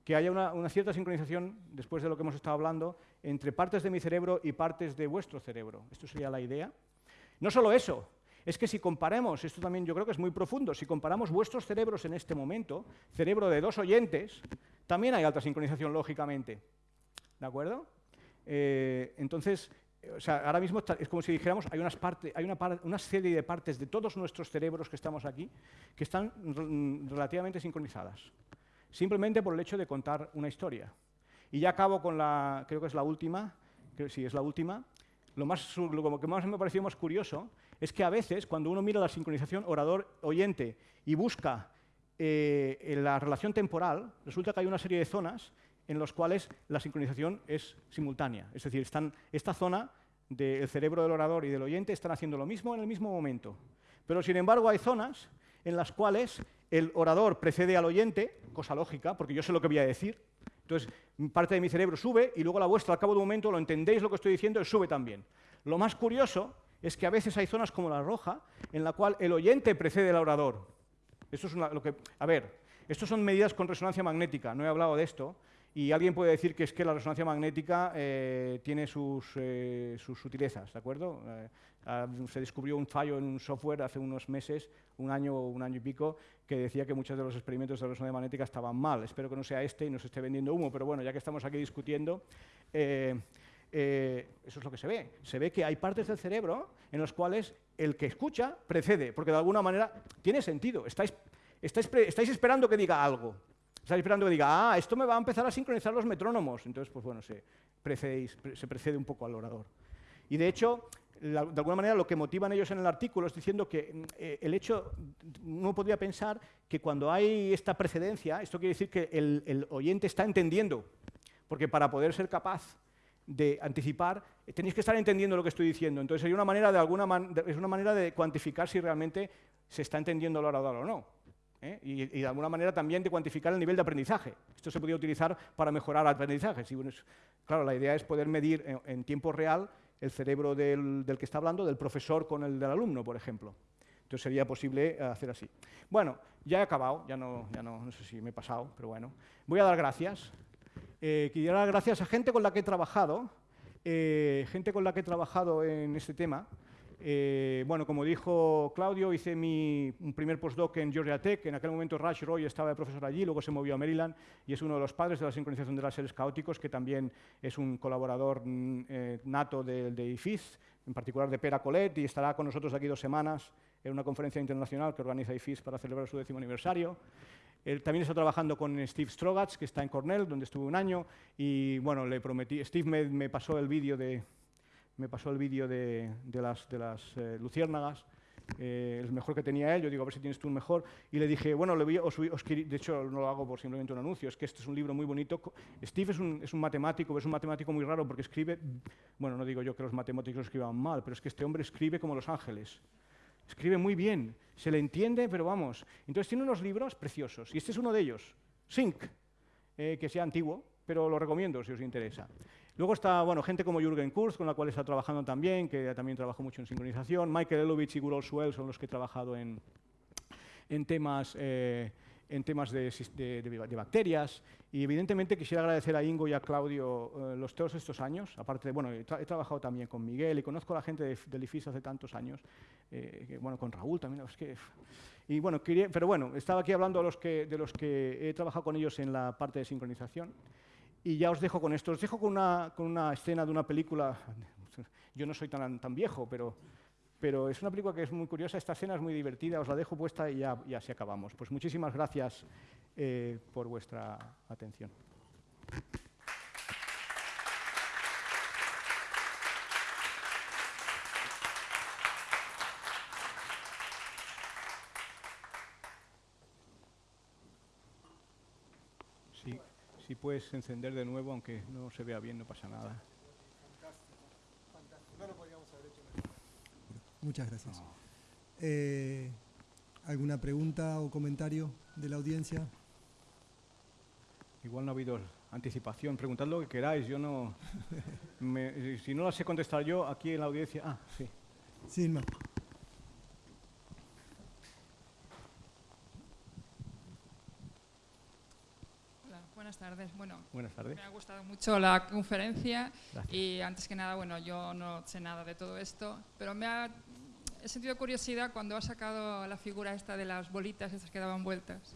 que haya una, cierta sincronización, después de lo que hemos estado hablando, entre partes de mi cerebro y partes de vuestro cerebro. Esto sería la idea. No solo eso, es que si comparamos, esto también yo creo que es muy profundo, si comparamos vuestros cerebros en este momento, cerebro de dos oyentes, también hay alta sincronización, lógicamente. ¿De acuerdo? Eh, entonces, o sea, ahora mismo es como si dijéramos, hay, unas hay una, una, serie de partes de todos nuestros cerebros que estamos aquí que están relativamente sincronizadas, simplemente por el hecho de contar una historia. Y ya acabo con la, creo que es la última, creo, sí, es la última. Lo, más, lo que más me pareció más curioso es que a veces, cuando uno mira la sincronización orador-oyente y busca eh, la relación temporal, resulta que hay una serie de zonas en las cuales la sincronización es simultánea. Es decir, están, esta zona del cerebro del orador y del oyente están haciendo lo mismo en el mismo momento. Pero, sin embargo, hay zonas en las cuales el orador precede al oyente, cosa lógica, porque yo sé lo que voy a decir. Entonces, parte de mi cerebro sube y luego la vuestra, al cabo de un momento, lo entendéis lo que estoy diciendo, sube también. Lo más curioso es que a veces hay zonas como la roja en la cual el oyente precede al orador. Esto es lo que, a ver, estas son medidas con resonancia magnética, no he hablado de esto, y alguien puede decir que es que la resonancia magnética eh, tiene sus, eh, sus, sutilezas, ¿de acuerdo? Eh, ah, se descubrió un fallo en un software hace unos meses, un año o un año y pico, que decía que muchos de los experimentos de resonancia magnética estaban mal. Espero que no sea este y no se esté vendiendo humo, pero bueno, ya que estamos aquí discutiendo, eso es lo que se ve. Se ve que hay partes del cerebro en las cuales el que escucha precede, porque de alguna manera tiene sentido. Estáis, esperando que diga algo. Estáis esperando que diga, ah, esto me va a empezar a sincronizar los metrónomos. Entonces, pues bueno, se, se precede un poco al orador. Y de hecho, de alguna manera lo que motivan ellos en el artículo es diciendo que mm, eh, el hecho, uno podría pensar que cuando hay esta precedencia, esto quiere decir que el, el oyente está entendiendo, porque para poder ser capaz de anticipar, eh, tenéis que estar entendiendo lo que estoy diciendo. Entonces, hay una manera de alguna es una manera de cuantificar si realmente se está entendiendo lo orador o no. ¿Eh? Y, de alguna manera también de cuantificar el nivel de aprendizaje. Esto se podría utilizar para mejorar el aprendizaje. claro, la idea es poder medir en, tiempo real el cerebro del, del, que está hablando, del profesor con el del alumno, por ejemplo. Entonces sería posible eh, hacer así. Bueno, ya he acabado, ya no, ya no, no sé si me he pasado, pero bueno. Voy a dar gracias. Eh, quisiera dar gracias a gente con la que he trabajado, eh, gente con la que he trabajado en este tema. Eh, bueno, como dijo Claudio, hice mi primer postdoc en Georgia Tech. En aquel momento Raj Roy estaba de profesor allí, luego se movió a Maryland y es uno de los padres de la sincronización de láseres caóticos, que también es un colaborador mm, nato de, de, IFIS, en particular de Pera Colet, y estará con nosotros aquí dos semanas en una conferencia internacional que organiza IFIS para celebrar su décimo aniversario también está trabajando con Steve Strogatz, que está en Cornell, donde estuve un año, y bueno, le prometí, Steve me, pasó el vídeo de, me pasó el vídeo de, las, eh, luciérnagas, eh, el mejor que tenía él, yo digo, a ver si tienes tú un mejor, y le dije, bueno, le voy, de hecho no lo hago por simplemente un anuncio, es que este es un libro muy bonito. Steve es un, es un matemático, es un matemático muy raro porque escribe, bueno, no digo yo que los matemáticos escriban mal, pero es que este hombre escribe como los ángeles. Escribe muy bien, se le entiende, pero vamos. Entonces tiene unos libros preciosos, y este es uno de ellos, Sync, eh, que sea antiguo, pero lo recomiendo si os interesa. Luego está bueno, gente como Jürgen Kurz, con la cual está trabajando también, que también trabajó mucho en sincronización. Michael Elovich y Gurol Suel son los que he trabajado en, en temas, eh, en temas de, de, bacterias. Y evidentemente quisiera agradecer a Ingo y a Claudio eh, los todos estos años. Aparte, de, bueno, he, trabajado también con Miguel y conozco a la gente del IFIS hace tantos años. Eh, bueno, con Raúl también. Es que, y bueno, pero bueno, estaba aquí hablando de de los que he trabajado con ellos en la parte de sincronización. Y ya os dejo con esto. Os dejo con una, con una escena de una película. Yo no soy tan, tan viejo, pero, pero es una película que es muy curiosa. Esta escena es muy divertida. Os la dejo puesta y ya, ya así acabamos. Pues muchísimas gracias eh, por vuestra atención. Si puedes encender de nuevo, aunque no se vea bien, no pasa nada.
Muchas gracias. Eh, ¿Alguna pregunta o comentario de la audiencia?
Igual no ha habido anticipación. Preguntad lo que queráis. Yo no. si no la sé contestar yo, aquí en la audiencia. Ah, sí.
Sí, no.
buenas tardes. Bueno,
buenas tardes.
me ha gustado mucho la conferencia y antes que nada, bueno, yo no sé nada de todo esto, pero me ha he sentido curiosidad cuando ha sacado la figura esta de las bolitas, esas que daban vueltas.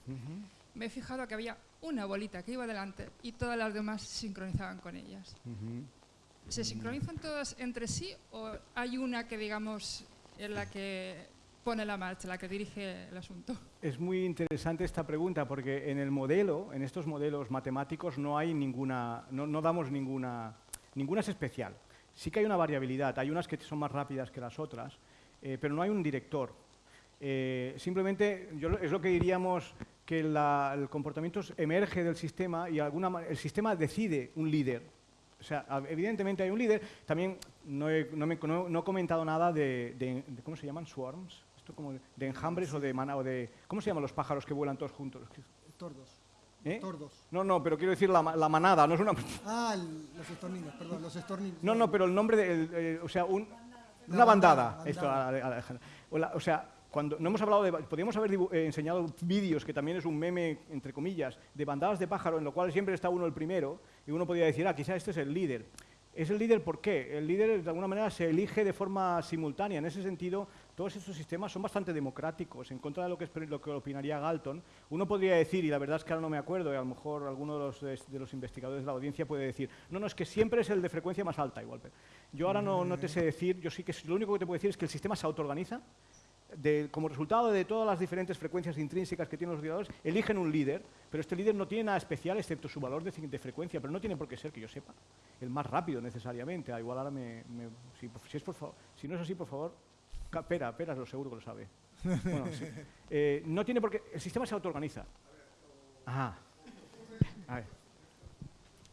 Me he fijado que había una bolita que iba adelante y todas las demás se sincronizaban con ellas. ¿Se sincronizan todas entre sí o hay una que, digamos, es la que pone la marcha, la que dirige el asunto?
Es muy interesante esta pregunta porque en el modelo, en estos modelos matemáticos, no hay ninguna, no, damos ninguna, ninguna es especial. Sí que hay una variabilidad, hay unas que son más rápidas que las otras, eh, pero no hay un director. Eh, simplemente yo, es lo que diríamos que el comportamiento emerge del sistema y alguna, el sistema decide un líder. O sea, evidentemente hay un líder. También no he, no comentado nada de, ¿cómo se llaman? Swarms esto como de enjambres o de manada, o de... ¿Cómo se llaman los pájaros que vuelan todos juntos?
Tordos.
¿Eh?
Tordos.
No, no, pero quiero decir la, manada, no es una...
Ah, los estorninos, perdón, los estorninos.
No, no, pero el nombre de... O sea, una bandada. Esto, o, sea, cuando no hemos hablado de... Podríamos haber eh, enseñado vídeos, que también es un meme, entre comillas, de bandadas de pájaro, en lo cual siempre está uno el primero, y uno podría decir, ah, quizá este es el líder. ¿Es el líder por qué? El líder, de alguna manera, se elige de forma simultánea. En ese sentido, todos estos sistemas son bastante democráticos, en contra de lo que, lo que opinaría Galton. Uno podría decir, y la verdad es que ahora no me acuerdo, y a lo mejor alguno de los, de, los investigadores de la audiencia puede decir, no, no, es que siempre es el de frecuencia más alta igual. yo ahora no, no te sé decir, yo sí que lo único que te puedo decir es que el sistema se autoorganiza, como resultado de todas las diferentes frecuencias intrínsecas que tienen los ordenadores, eligen un líder, pero este líder no tiene nada especial excepto su valor de, frecuencia, pero no tiene por qué ser, que yo sepa, el más rápido necesariamente. Ah, igual ahora me, si, es por si no es así, por favor, Pera, Pera lo seguro que lo sabe. Eh, no tiene por qué... El sistema se autoorganiza. Ajá. A ver.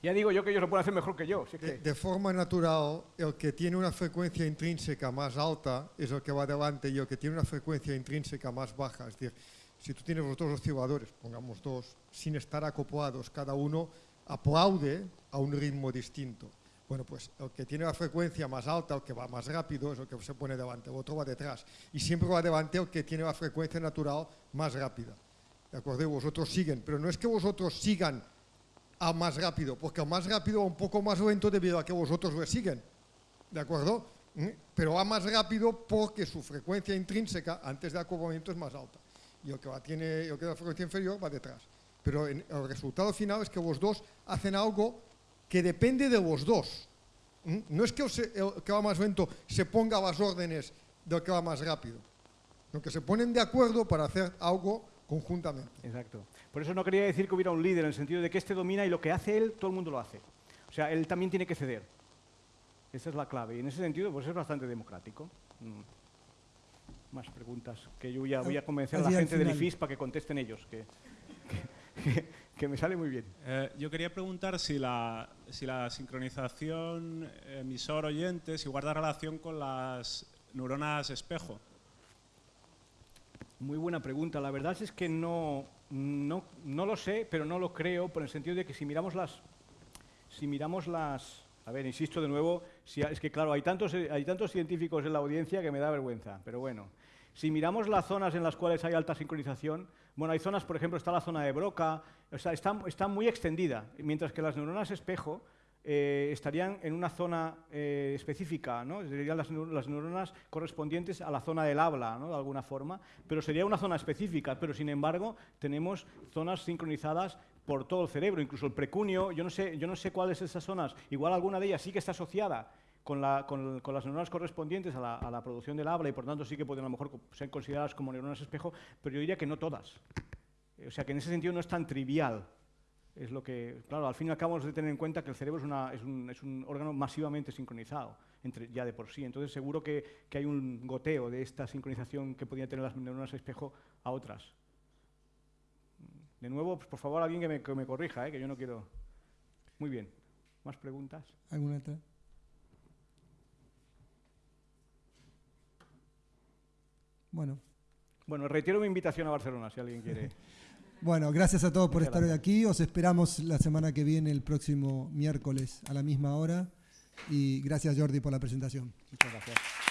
Ya digo yo que ellos lo pueden hacer mejor que yo.
de, forma natural, el que tiene una frecuencia intrínseca más alta es el que va adelante y el que tiene una frecuencia intrínseca más baja. Es decir, si tú tienes los dos osciladores, pongamos dos, sin estar acoplados, cada uno aplaude a un ritmo distinto. Bueno, pues el que tiene la frecuencia más alta, el que va más rápido, es el que se pone delante, el otro va detrás. Y siempre va delante el que tiene la frecuencia natural más rápida. ¿De acuerdo? vosotros siguen, pero no es que vosotros sigan a más rápido, porque el más rápido va un poco más lento debido a que vosotros le siguen. ¿De acuerdo? ¿Mm? Pero va más rápido porque su frecuencia intrínseca antes de acoplamiento es más alta. Y el que, va, tiene, el que la frecuencia inferior va detrás. Pero el resultado final es que vos dos hacen algo que depende de los dos. ¿Mm? No es que el, que va más lento se ponga a las órdenes del que va más rápido, sino que se ponen de acuerdo para hacer algo conjuntamente.
Exacto. Por eso no quería decir que hubiera un líder, en el sentido de que este domina y lo que hace él, todo el mundo lo hace. O sea, él también tiene que ceder. Esa es la clave. Y en ese sentido, pues es bastante democrático. Mm. Más preguntas que yo ya voy a convencer a la gente del. IFIS para que contesten ellos, que, que- que me sale muy bien.
Eh, yo quería preguntar si la, si la sincronización emisor-oyente si guarda relación con las neuronas espejo.
Muy buena pregunta. La verdad es que no, no, no lo sé, pero no lo creo, por el sentido de que si miramos las... Si miramos las... A ver, insisto de nuevo, si, es que claro, hay tantos, hay tantos científicos en la audiencia que me da vergüenza, pero bueno. Si miramos las zonas en las cuales hay alta sincronización, bueno, hay zonas, por ejemplo, está la zona de Broca, o sea, está, muy extendida, mientras que las neuronas espejo eh, estarían en una zona eh, específica, ¿no? serían las, las neuronas correspondientes a la zona del habla, ¿no? de alguna forma, pero sería una zona específica, pero sin embargo tenemos zonas sincronizadas por todo el cerebro, incluso el precunio, yo no sé, yo no sé cuáles esas zonas, igual alguna de ellas sí que está asociada con, la- con- las neuronas correspondientes a la, producción del habla y por tanto sí que pueden a lo mejor ser consideradas como neuronas espejo, pero yo diría que no todas. Eh, O sea que en ese sentido no es tan trivial. Es lo que, claro, al fin y al cabo de tener en cuenta que el cerebro es, una- un, órgano masivamente sincronizado, entre, ya de por sí. Entonces seguro que, hay un goteo de esta sincronización que podían tener las neuronas espejo a otras. De nuevo, pues, por favor, alguien que me, que me corrija, ¿eh? que yo no quiero... Muy bien. ¿Más preguntas?
¿Alguna otra? Bueno,
Bueno, retiro mi invitación a Barcelona, si alguien quiere.
bueno, gracias a todos por
Muchas
estar hoy aquí. Os esperamos la semana que viene, el próximo miércoles a la misma hora. Y gracias Jordi por la presentación.
Muchas gracias.